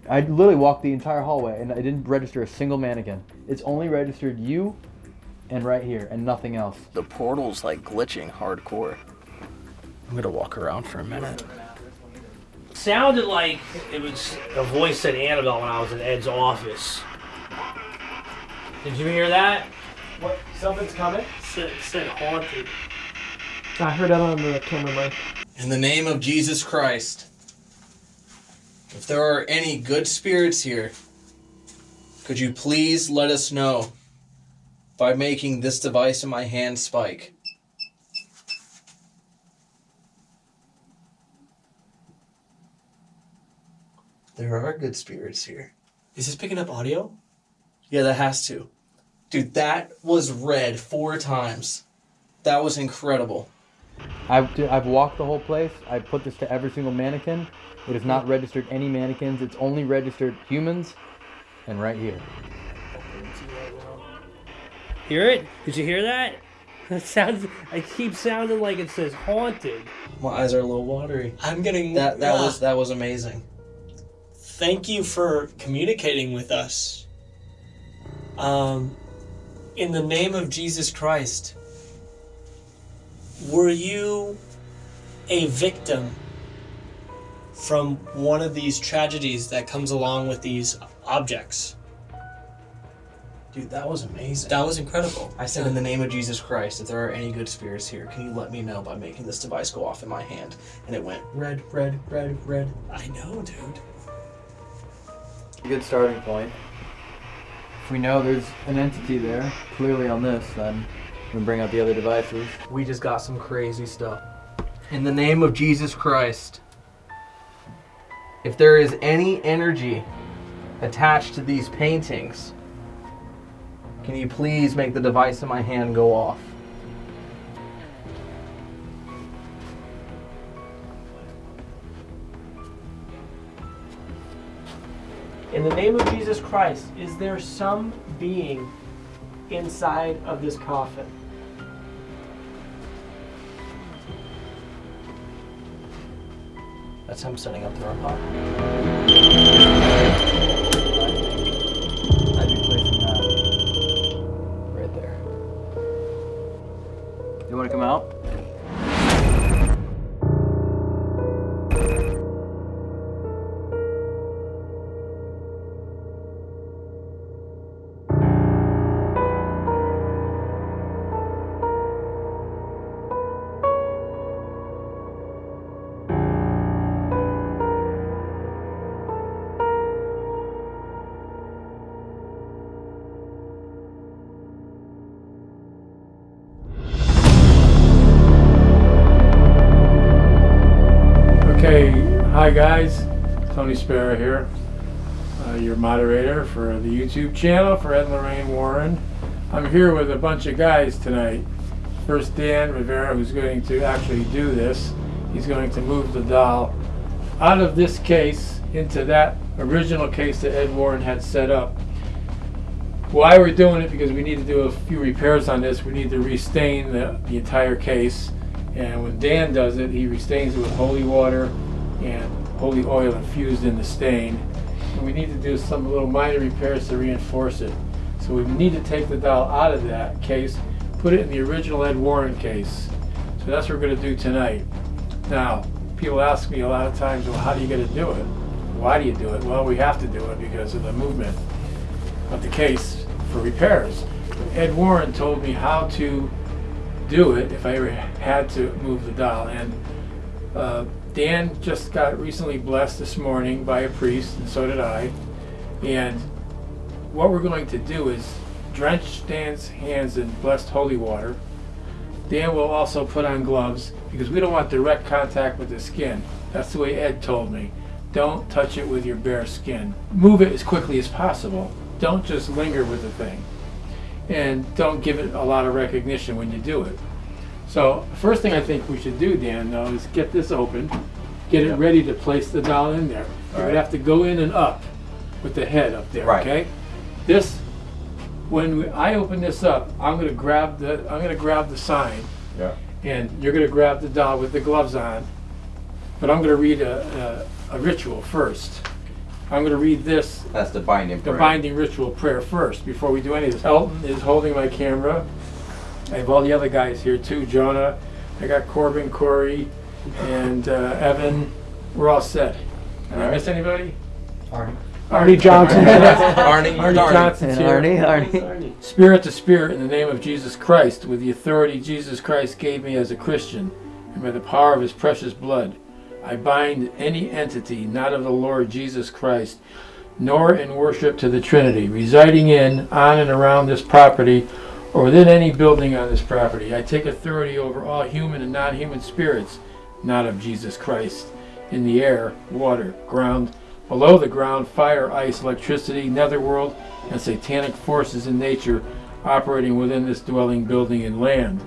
I literally walked the entire hallway and I didn't register a single mannequin. It's only registered you and right here and nothing else. The portal's like glitching hardcore. I'm gonna walk around for a minute. Sounded like it was a voice said Annabelle when I was in Ed's office. Did you hear that? What? Something's coming? Said, said haunted. I heard that on the camera mic. In the name of Jesus Christ, if there are any good spirits here, could you please let us know by making this device in my hand spike? There are good spirits here. Is this picking up audio? Yeah, that has to. Dude, that was red four times. That was incredible. I've, d- I've walked the whole place. I put this to every single mannequin. It has not registered any mannequins. It's only registered humans and right here. Hear it? Did you hear that? That sounds. I keep sounding like it says haunted. My eyes are a little watery. I'm getting That that Ah. was that was amazing. Thank you for communicating with us. Um, in the name of Jesus Christ, were you a victim from one of these tragedies that comes along with these objects? Dude, that was amazing. That was incredible. I said, in the name of Jesus Christ, if there are any good spirits here, can you let me know by making this device go off in my hand? And it went red, red, red, red. I know, dude. Good starting point. If we know there's an entity there, clearly on this, then we bring out the other devices. We just got some crazy stuff. In the name of Jesus Christ, if there is any energy attached to these paintings, can you please make the device in my hand go off? In the name of Jesus Christ, is there some being inside of this coffin? That's him setting up the robot. Hi guys, Tony Spera here, uh, your moderator for the YouTube channel for Ed Lorraine Warren. I'm here with a bunch of guys tonight. First Dan Rivera, who's going to actually do this. He's going to move the doll out of this case into that original case that Ed Warren had set up. Why we're doing it, because we need to do a few repairs on this. We need to restain the, the entire case. And when Dan does it, he restains it with holy water and holy oil infused in the stain. And we need to do some little minor repairs to reinforce it. So we need to take the doll out of that case, put it in the original Ed Warren case. So that's what we're going to do tonight. Now, people ask me a lot of times, well, how do you get to do it? Why do you do it? Well, we have to do it because of the movement of the case for repairs. Ed Warren told me how to do it if I ever had to move the doll. And uh, Dan just got recently blessed this morning by a priest, and so did I. And what we're going to do is drench Dan's hands in blessed holy water. Dan will also put on gloves because we don't want direct contact with the skin. That's the way Ed told me. Don't touch it with your bare skin. Move it as quickly as possible. Don't just linger with the thing. And don't give it a lot of recognition when you do it. So, first thing I think we should do, Dan, though, is get this open, get it ready to place the doll in there. You're going to have to go in and up with the head up there, Right. okay? This, when we, I open this up, I'm going to grab the, I'm going to grab the sign, Yeah. and you're going to grab the doll with the gloves on. But I'm going to read a, a, a ritual first. I'm going to read this That's the binding the prayer. binding ritual prayer first before we do any of this. Elton is holding my camera. I have all the other guys here too. Jonah, I got Corbin, Corey, and uh, Evan. We're all set. Did I miss anybody? Arnie. Arnie Johnson. Arnie, Arnie Arnie. Johnson's And here. Arnie, Arnie. Spirit to spirit in the name of Jesus Christ, with the authority Jesus Christ gave me as a Christian, and by the power of his precious blood, I bind any entity not of the Lord Jesus Christ, nor in worship to the Trinity, residing in, on, and around this property, or within any building on this property. I take authority over all human and non human spirits, not of Jesus Christ, in the air, water, ground, below the ground, fire, ice, electricity, netherworld, and satanic forces in nature operating within this dwelling, building, and land.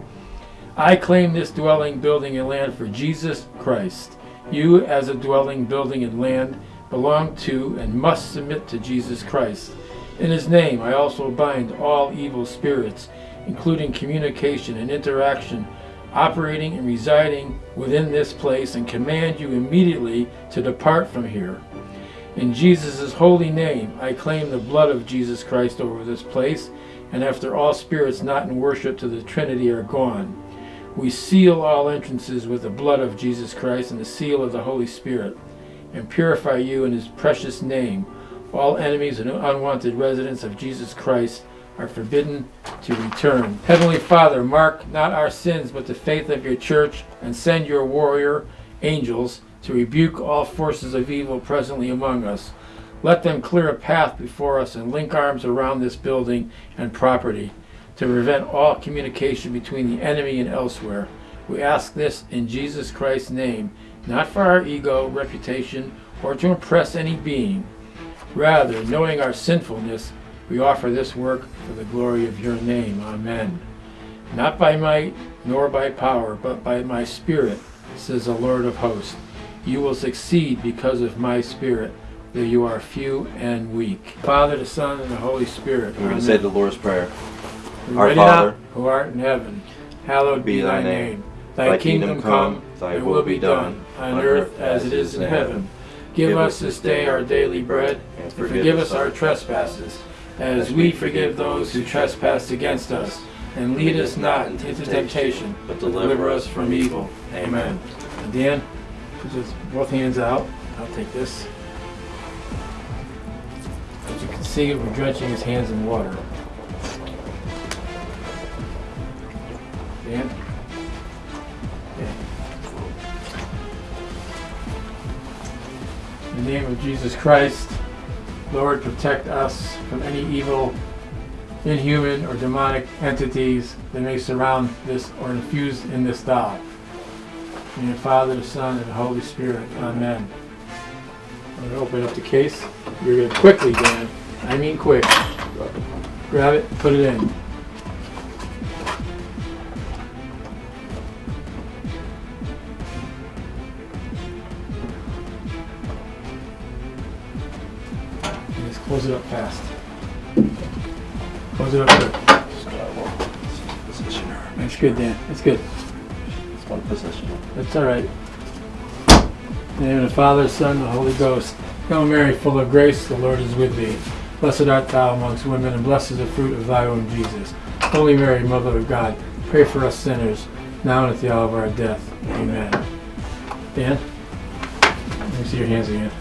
I claim this dwelling, building, and land for Jesus Christ. You, as a dwelling, building, and land, belong to and must submit to Jesus Christ. In his name, I also bind all evil spirits, including communication and interaction, operating and residing within this place, and command you immediately to depart from here. In Jesus' holy name, I claim the blood of Jesus Christ over this place, and after all spirits not in worship to the Trinity are gone, we seal all entrances with the blood of Jesus Christ and the seal of the Holy Spirit, and purify you in his precious name. All enemies and unwanted residents of Jesus Christ are forbidden to return. Heavenly Father, mark not our sins, but the faith of your church, and send your warrior angels to rebuke all forces of evil presently among us. Let them clear a path before us and link arms around this building and property to prevent all communication between the enemy and elsewhere. We ask this in Jesus Christ's name, not for our ego, reputation, or to impress any being. Rather, knowing our sinfulness, we offer this work for the glory of your name. Amen. Not by might, nor by power, but by my Spirit, says the Lord of hosts. You will succeed because of my Spirit. though you are few and weak. Father, the Son, and the Holy Spirit. We're going to say the Lord's Prayer. Our Our Father, who art in heaven, hallowed be thy name. Thy kingdom come, thy will be done, on earth as it is in heaven. Give us this day our daily bread, and forgive us our trespasses, as we forgive those who trespass against us. And lead us not into temptation, but deliver us from evil. Amen. Dan, just both hands out. I'll take this. As you can see, we're drenching his hands in water. In the name of Jesus Christ, Lord, protect us from any evil, inhuman, or demonic entities that may surround this or infuse in this doll. In the Father, the Son, and the Holy Spirit. Amen. I'm going to open up the case. You're going to quickly, Dan. I mean quick. Grab it, put it in. Close it up fast. Close it up good. That's good, Dan. That's good. It's one position. That's all right. In the name of the Father, Son, and the Holy Ghost. Hail Mary, full of grace, the Lord is with thee. Blessed art thou amongst women, and blessed is the fruit of thy womb, Jesus. Holy Mary, Mother of God, pray for us sinners, now and at the hour of our death. Amen. Dan? Let me see your hands again.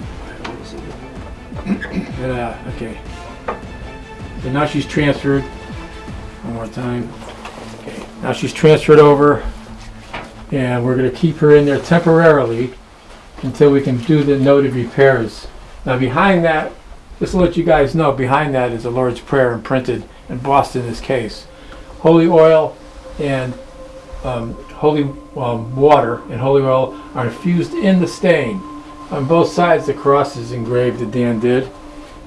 Yeah, okay. So now she's transferred. One more time. Okay. Now she's transferred over, and we're going to keep her in there temporarily until we can do the noted repairs. Now behind that, just to let you guys know, behind that is the Lord's Prayer imprinted, embossed in this case. Holy oil and um, holy um, water and holy oil are infused in the stain. On both sides, the cross is engraved that Dan did,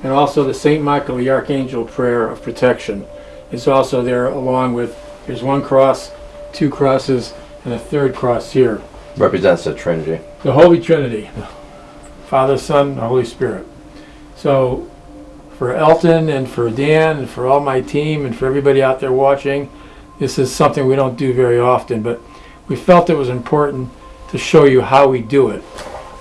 and also the Saint Michael the Archangel prayer of protection is also there, along with there's one cross, two crosses, and a third cross here. Represents the Trinity. The Holy Trinity, Father, Son, and Holy Spirit. So, for Elton and for Dan and for all my team and for everybody out there watching, this is something we don't do very often, but we felt it was important to show you how we do it.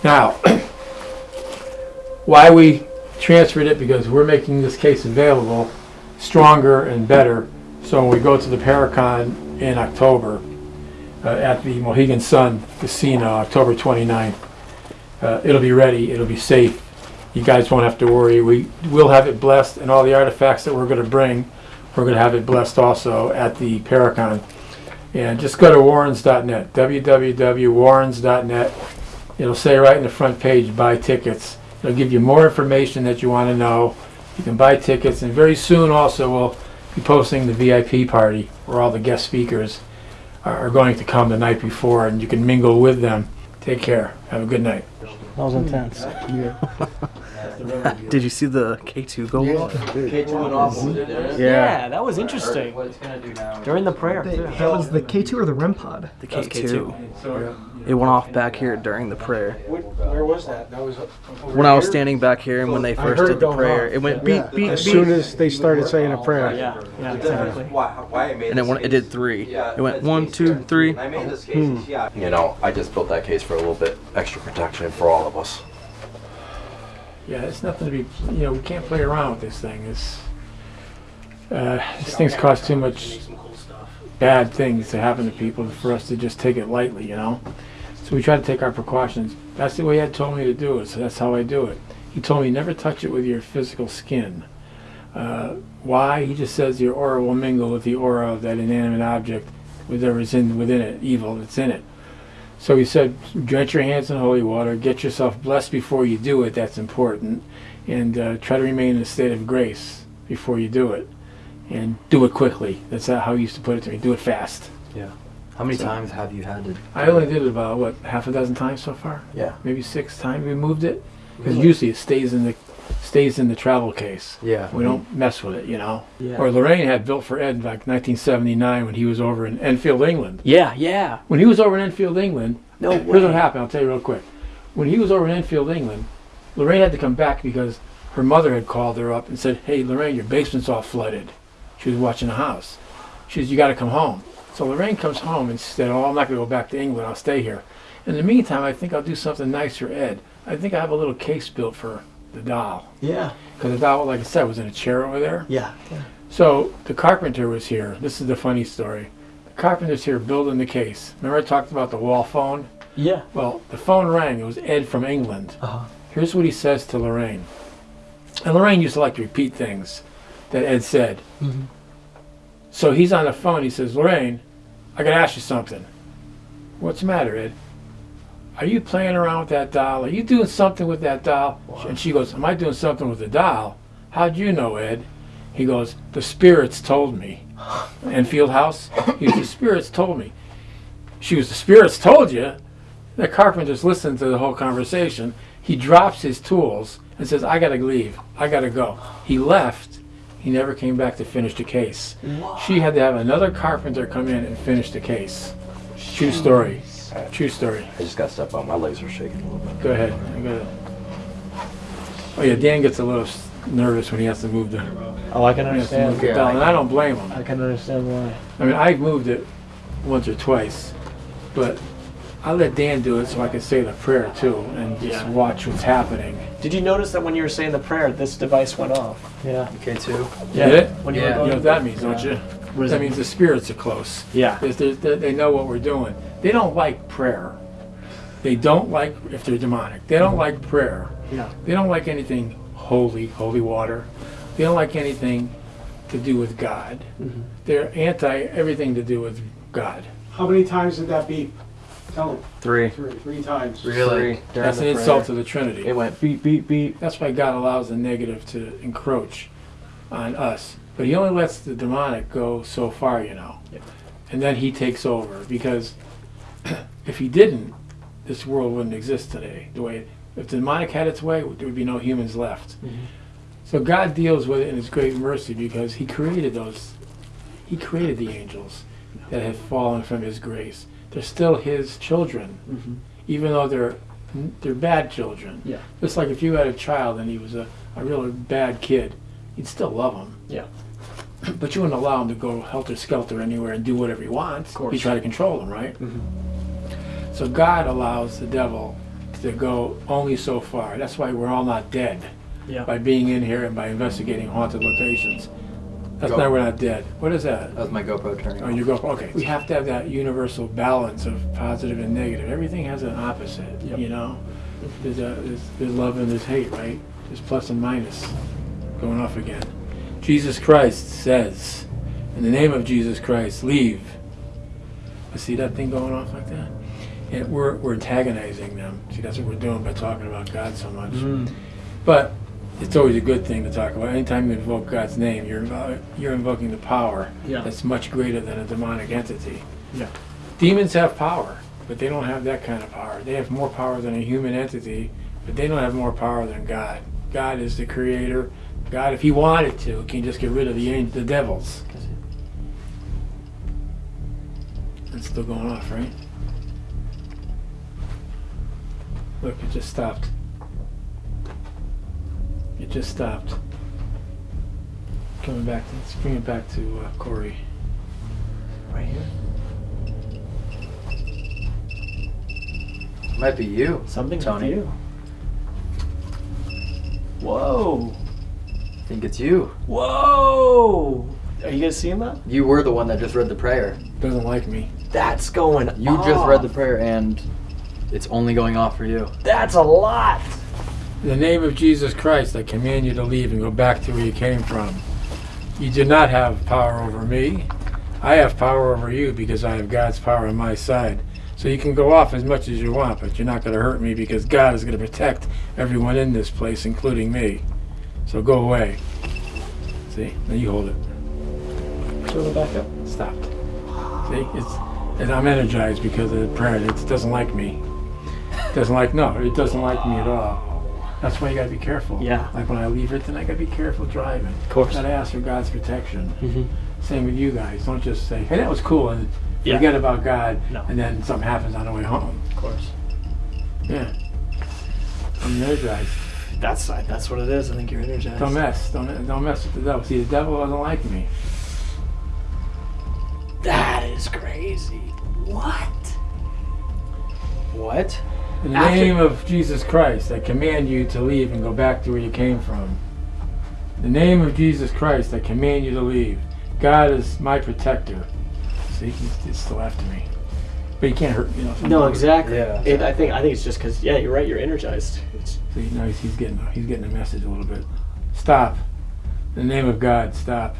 Now, why we transferred it because we're making this case available stronger and better. So we go to the Paracon in October uh, at the Mohegan Sun Casino, October 29th, uh, it'll be ready. It'll be safe. You guys won't have to worry. We will have it blessed, and all the artifacts that we're going to bring, we're going to have it blessed also at the Paracon. And just go to warrens.net, www.warrens.net. It'll say right in the front page, buy tickets. It'll give you more information that you want to know. You can buy tickets, and very soon also we'll be posting the VIP party where all the guest speakers are are going to come the night before, and you can mingle with them. Take care. Have a good night. That was intense. Did you see the K2 go off? K2 went off over there. Yeah. that was interesting. What it's gonna do now. During the prayer, too. That was the K2 or the REM pod? The That was K2. It went off back here during the prayer. Where was that? That was When I was standing back here and when they first did the prayer, off. it went beep, Yeah. beep, As soon as they started saying a prayer. Yeah, yeah, The exactly. why, why I made And it went, it did three. Yeah, It went that's one, case two, here. three. I made this case, hmm. yeah. You know, I just built that case for a little bit extra protection for all of us. Yeah, it's nothing to be. You know, we can't play around with this thing. It's uh, these things cost too much bad things to happen to people for us to just take it lightly. You know, so we try to take our precautions. That's the way Ed told me to do it, so that's how I do it. He told me never touch it with your physical skin. Uh, why? He just says your aura will mingle with the aura of that inanimate object, whatever's in within it, evil that's in it. So he said, drench your hands in holy water, get yourself blessed before you do it, that's important, and uh, try to remain in a state of grace before you do it. And do it quickly. That's how he used to put it to me. Do it fast. Yeah. How many times have you had to? I only did it about, what, half a dozen times so far? Yeah. Maybe six times we moved it. Because usually it stays in the stays in the travel case. Yeah. We don't mess with it, you know. Yeah. Or Lorraine had built for Ed in 1979 when he was over in Enfield, England. Yeah, yeah. When he was over in Enfield, England, No way. here's what happened. I'll tell you real quick. When he was over in Enfield, England, Lorraine had to come back because her mother had called her up and said, "Hey, Lorraine, your basement's all flooded." She was watching the house. She says, "You got to come home." So Lorraine comes home and said, "Oh, I'm not going to go back to England. I'll stay here." In the meantime, I think I'll do something nice for Ed. I think I have a little case built for the doll Yeah. because the doll, like I said, was in a chair over there. Yeah. yeah. So the carpenter was here. This is the funny story. The carpenter's here building the case. Remember I talked about the wall phone? Yeah. Well, the phone rang. It was Ed from England. Uh-huh. Here's what he says to Lorraine. And Lorraine used to like to repeat things that Ed said. Mm -hmm. So he's on the phone. He says, Lorraine, I got to ask you something. What's the matter, Ed? Are you playing around with that doll? Are you doing something with that doll? And she goes, Am I doing something with the doll? How'd you know, Ed? He goes, The spirits told me. Enfield House? He goes, The spirits told me. She was, The spirits told you? The carpenter's listening to the whole conversation. He drops his tools and says, I gotta leave. I gotta go. He left. He never came back to finish the case. She had to have another carpenter come in and finish the case. True story. True story. I just got stepped on. My legs are shaking a little bit. Go ahead. I gotta- Oh yeah, Dan gets a little nervous when he has to move the. Oh, I can he has to understand. move the doll, and I don't blame him. I can understand why. I mean, I've moved it once or twice, but I let Dan do it so I can say the prayer too and just Yeah. watch what's happening. Did you notice that when you were saying the prayer, this device went off? Yeah. Okay, too. Yeah. Did it? When you were Yeah. You know what that means, don't you? What does that it means the spirits are close. Yeah. There's- there's- they they know what we're doing. They don't like prayer. They don't like if they're demonic. They don't like prayer. Yeah. They don't like anything holy, holy water. They don't like anything to do with God. Mm-hmm. They're anti everything to do with God. How many times did that beep? Tell them. Three. Three. Three times. Three That's the an insult prayer. to the Trinity. It went beep, beep, beep. That's why God allows the negative to encroach on us. But he only lets the demonic go so far, you know. Yeah. And then he takes over because if he didn't, this world wouldn't exist today. The way if the demonic had its way, there would be no humans left. Mm-hmm. So God deals with it in his great mercy because he created those he created the angels that have fallen from his grace. They're still his children, mm-hmm. even though they're they're bad children. Yeah. Just like if you had a child and he was a, a really bad kid, you'd still love him. Yeah. But you wouldn't allow him to go helter skelter anywhere and do whatever he wants. Of course. You try to control him, right? Mhm. So God allows the devil to go only so far. That's why we're all not dead Yeah. by being in here and by investigating haunted locations. That's Go. why we're not dead. What is that? That was my GoPro turning. Oh, off. you go. Okay, we have to have that universal balance of positive and negative. Everything has an opposite. Yep. You know, there's, a, there's there's love and there's hate, right? There's plus and minus. Going off again. Jesus Christ says, "In the name of Jesus Christ, leave." You see that thing going off like that? And we're we're antagonizing them. See, that's what we're doing by talking about God so much. Mm. But it's always a good thing to talk about. Anytime you invoke God's name, you're invo- you're invoking the power Yeah. that's much greater than a demonic entity. Yeah. Demons have power, but they don't have that kind of power. They have more power than a human entity, but they don't have more power than God. God is the creator. God, if he wanted to, can just get rid of the ang- the devils. It's still going off, right? Look, it just stopped. It just stopped. Coming back to, let's bring it back to uh, Corey. Right here. Might be you. Something's Tony. with you. Whoa. I think it's you. Whoa. Are you guys seeing that? You were the one that just read the prayer. Doesn't like me. That's going You off. just read the prayer and it's only going off for you. That's a lot. In the name of Jesus Christ, I command you to leave and go back to where you came from. You do not have power over me. I have power over you because I have God's power on my side. So you can go off as much as you want, but you're not going to hurt me because God is going to protect everyone in this place, including me. So go away. See? Now you hold it. It back up. Stopped. See? It's, and I'm energized because of the prayer. It doesn't like me. It doesn't like, no, it doesn't like me at all. That's why you gotta be careful. Yeah. Like when I leave it, then I gotta be careful driving. Of course. Gotta ask for God's protection. Mm -hmm. Same with you guys. Don't just say, hey, that was cool, and Yeah. forget about God, No. and then something happens on the way home. Of course. Yeah. I'm energized. That's that's what it is. I think you're energized. Don't mess. Don't don't mess with the devil. See, the devil doesn't like me. That is crazy. What? What? In the After- name of Jesus Christ, I command you to leave and go back to where you came from. In the name of Jesus Christ, I command you to leave. God is my protector. See, he's, he's still after me. But you can't hurt me. You know, No, exactly. Yeah. It, I think I think it's just because yeah, you're right. You're energized. It's, See, now he's, he's getting he's getting a message a little bit. Stop. In the name of God, stop.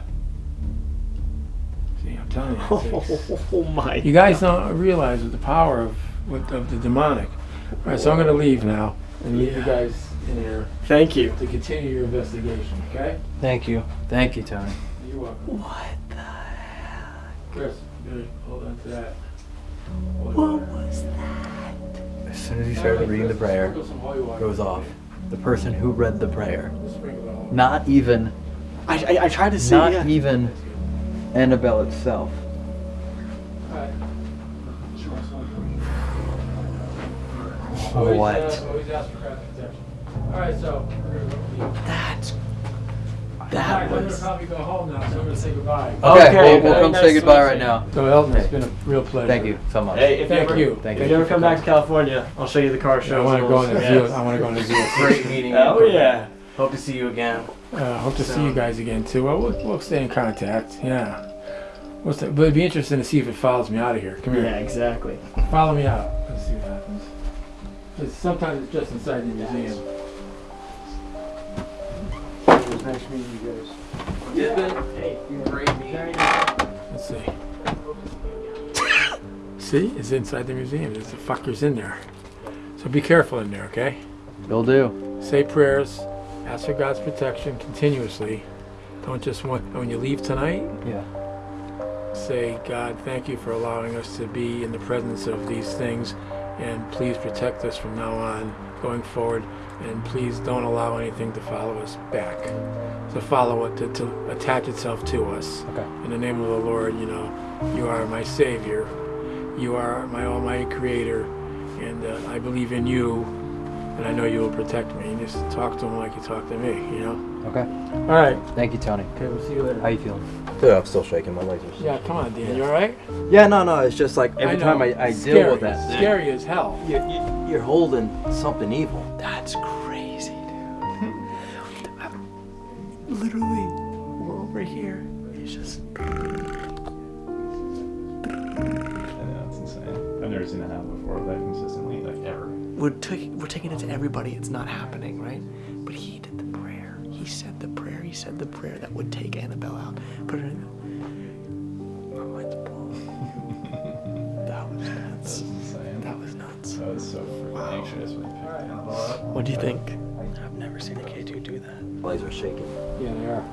See, I'm telling you. it's- it's- oh my. You guys don't realize the power of with, of the demonic. All right, so I'm going to leave now and leave you guys in here. Thank you. To continue your investigation, okay? Thank you. Thank you, Tony. You're welcome. What the heck? Chris, good. Hold on to that. What was that? As soon as he started reading the prayer, goes off. The person who read the prayer. Not even. I, I, I tried to say Not yeah. even Annabelle itself. Always, What? uh, always ask for God's protection. All right, so we're going to leave. That's that I'm was- probably go home now, so I'm going to say goodbye. Okay, we'll, we'll come say goodbye right now. So Elton, it's been a real pleasure. Thank you so much. Hey, if Thank you, ever, you. Thank if you. you ever come back to California, I'll show you the car Yeah, show. I want to go on the zoo. I want to go on the zoo. Great meeting you. Oh yeah. Hope to see you again. Uh, hope to see you guys again too. Well, we'll, we'll stay in contact. Yeah. What's that? But it'd be interesting to see if it follows me out of here. Come here. Yeah, exactly. Follow me out. Let's see what happens. It's, sometimes it's just inside the museum. It was nice meeting you guys. Hey, great meeting. Let's see. see, it's inside the museum. There's the fuckers in there. So be careful in there, okay? Will do. Say prayers. Ask for God's protection continuously. Don't just want when you leave tonight. Yeah. Say, God, thank you for allowing us to be in the presence of these things, and please protect us from now on, going forward, and please don't allow anything to follow us back, to follow it, to, to attach itself to us. Okay. In the name of the Lord, you know, you are my Savior, you are my Almighty Creator, and uh, I believe in you, and I know you will protect me. And just talk to him like you talk to me, you know. Okay. All right. Thank you, Tony. Okay, we'll see you later. How you feeling? Dude, I'm still shaking. My legs are. Yeah, come on, Dan. You all right? Yeah, no, no. It's just like every I time. I, I deal with that, thing, Scary as hell. you, you, you're holding something evil. That's crazy, dude. Literally, we're over here. It's just. Yeah, that's insane. I've never seen that happen before, that consistently, like ever. We're, ta- we're taking it to everybody. It's not happening, right? But he did the prayer. He said the prayer. He said the prayer that would take Annabelle out. Put her uh, in. Was. I was so freaking anxious when he picked Annabelle up. What do you think? I've never seen a K2 do that. My legs are shaking. Yeah, they are.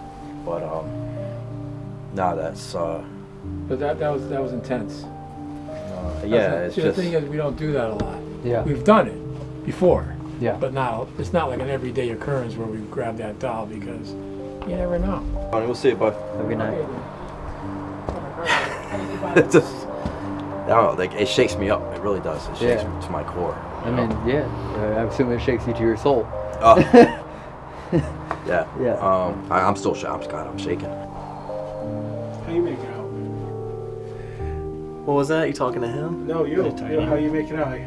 But um, nah, that's uh, But that that was that was intense. uh yeah, not- it's see, just the thing is, we don't do that a lot. Yeah. We've done it before, Yeah. but now it's not like an everyday occurrence where we grab that doll because you never know. Funny, we'll see you, bud. Have a good night. It's just, I don't know, like it shakes me up. It really does. It shakes Yeah. me to my core. I know? mean, yeah. Uh, I assume it shakes you to your soul. Oh. yeah. Yeah. Um, I, I'm still shaking. God, I'm shaking. How you make it out? What was that? You talking to him? No, you. Really tiny. you how you make it out?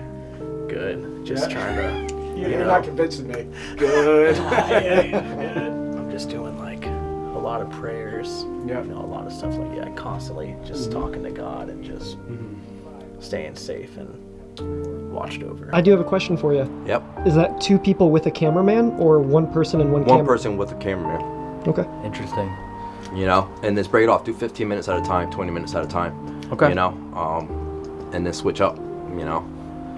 Good. Just Yeah. trying to. You're you know. not convincing me. Good. I'm just doing like a lot of prayers. Yeah. You know, a lot of stuff like that. Constantly just Mhm. talking to God and just staying safe and watched over. I do have a question for you. Yep. Is that two people with a cameraman or one person and one, camera? One camera? person with a cameraman. Okay. Interesting. You know, and then break it off. Do 15 minutes at a time, 20 minutes at a time. Okay. You know, um, and then switch up. You know.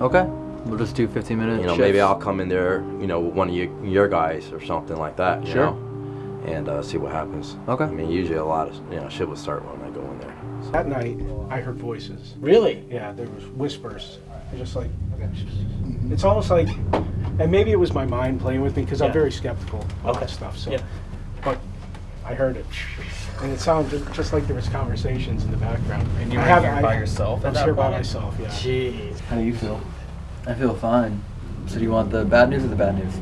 Okay. We'll just do 15 minutes. You know, maybe I'll come in there. You know, with one of your, your guys or something like that. You Sure. Know, and uh, see what happens. Okay. I mean, usually a lot of you know shit will start when I go in there. That night, I heard voices. Really? Yeah, there was whispers. I just like, mm-hmm. it's almost like, and maybe it was my mind playing with me because I'm Yeah. very skeptical of Okay. that stuff. So, Yeah. but I heard it, and it sounded just, just like there was conversations in the background. And you I were have- here I- by yourself I at was that here by point? myself. Yeah. Jeez. How do you feel? I feel fine. So do you want the bad news or the bad news?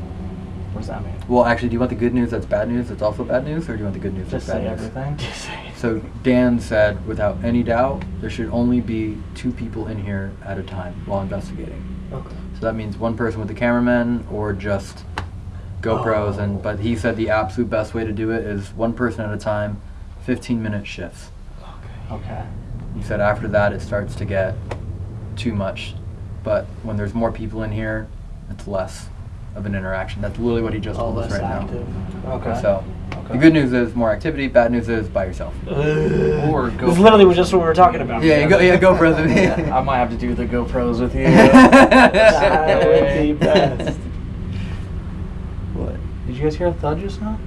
What does that mean? Well, actually, do you want the good news that's bad news that's also bad news, or do you want the good news Just that's bad say news? everything. Just say it. So Dan said, without any doubt, there should only be two people in here at a time while investigating. Okay. So that means one person with the cameraman or just GoPros. And but he said the absolute best way to do it is one person at a time, 15 minute shifts. Okay. Okay. He said after that it starts to get too much, but when there's more people in here, it's less of an interaction. That's literally what he just Oh, told us right active. now. Okay. So the good news is more activity. Bad news is by yourself. Or go. This literally was just what we were talking about. Yeah, you go- yeah, GoPros with me. Yeah, I might have to do the GoPros with you. that would be best. What? Did you guys hear a thud just now?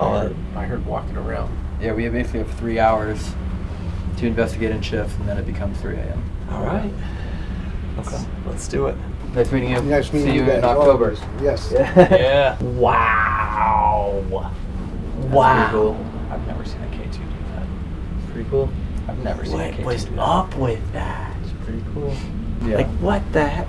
Oh, I heard walking around. Yeah, we have basically have three hours to investigate in shifts, and then it becomes 3 a.m. All right. Okay. Let's do it. Nice meeting you. Nice meeting See you you in guys. October. Yes. yeah. Wow. wow. cool. I've never seen a K2 do that. Pretty cool. I've never seen a What K2 was do that. up with that? It's pretty cool. Yeah. Like what the heck?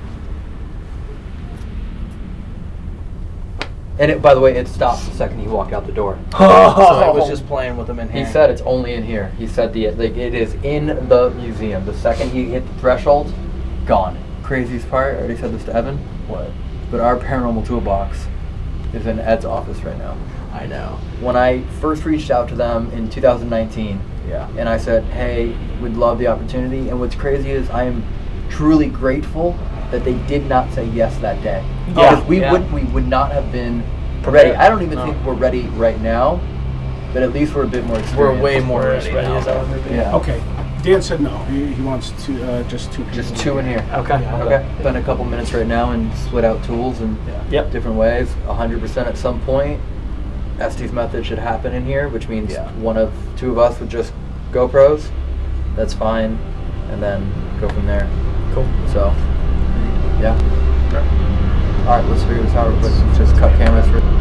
and it, by the way, it stops the second he walked out the door. So I was oh. just playing with him in here. He said it's only in here. He said the like it is in the museum. The second he hit the threshold, gone. Craziest part, I already said this to Evan. What? But our paranormal toolbox is in Ed's office right now. I know. When I first reached out to them in 2019, Yeah. and I said, "Hey, we'd love the opportunity." And what's crazy is I am truly grateful that they did not say yes that day. Yeah, Because we yeah. would we would not have been Prepared. ready. I don't even No. think we're ready right now, but at least we're a bit more experienced. We're way more ready now. Yeah. Okay. Dan said no. He, he wants to uh, just two. Just people. two in here. Okay. Okay. Spend a couple minutes right now and split out tools and Yep. different ways. 100% at some point. Estes method should happen in here, which means Yeah. one of two of us would just GoPros. That's fine, and then go from there. Cool. So, yeah. All right, let's figure this out real quick. Just cut cameras for.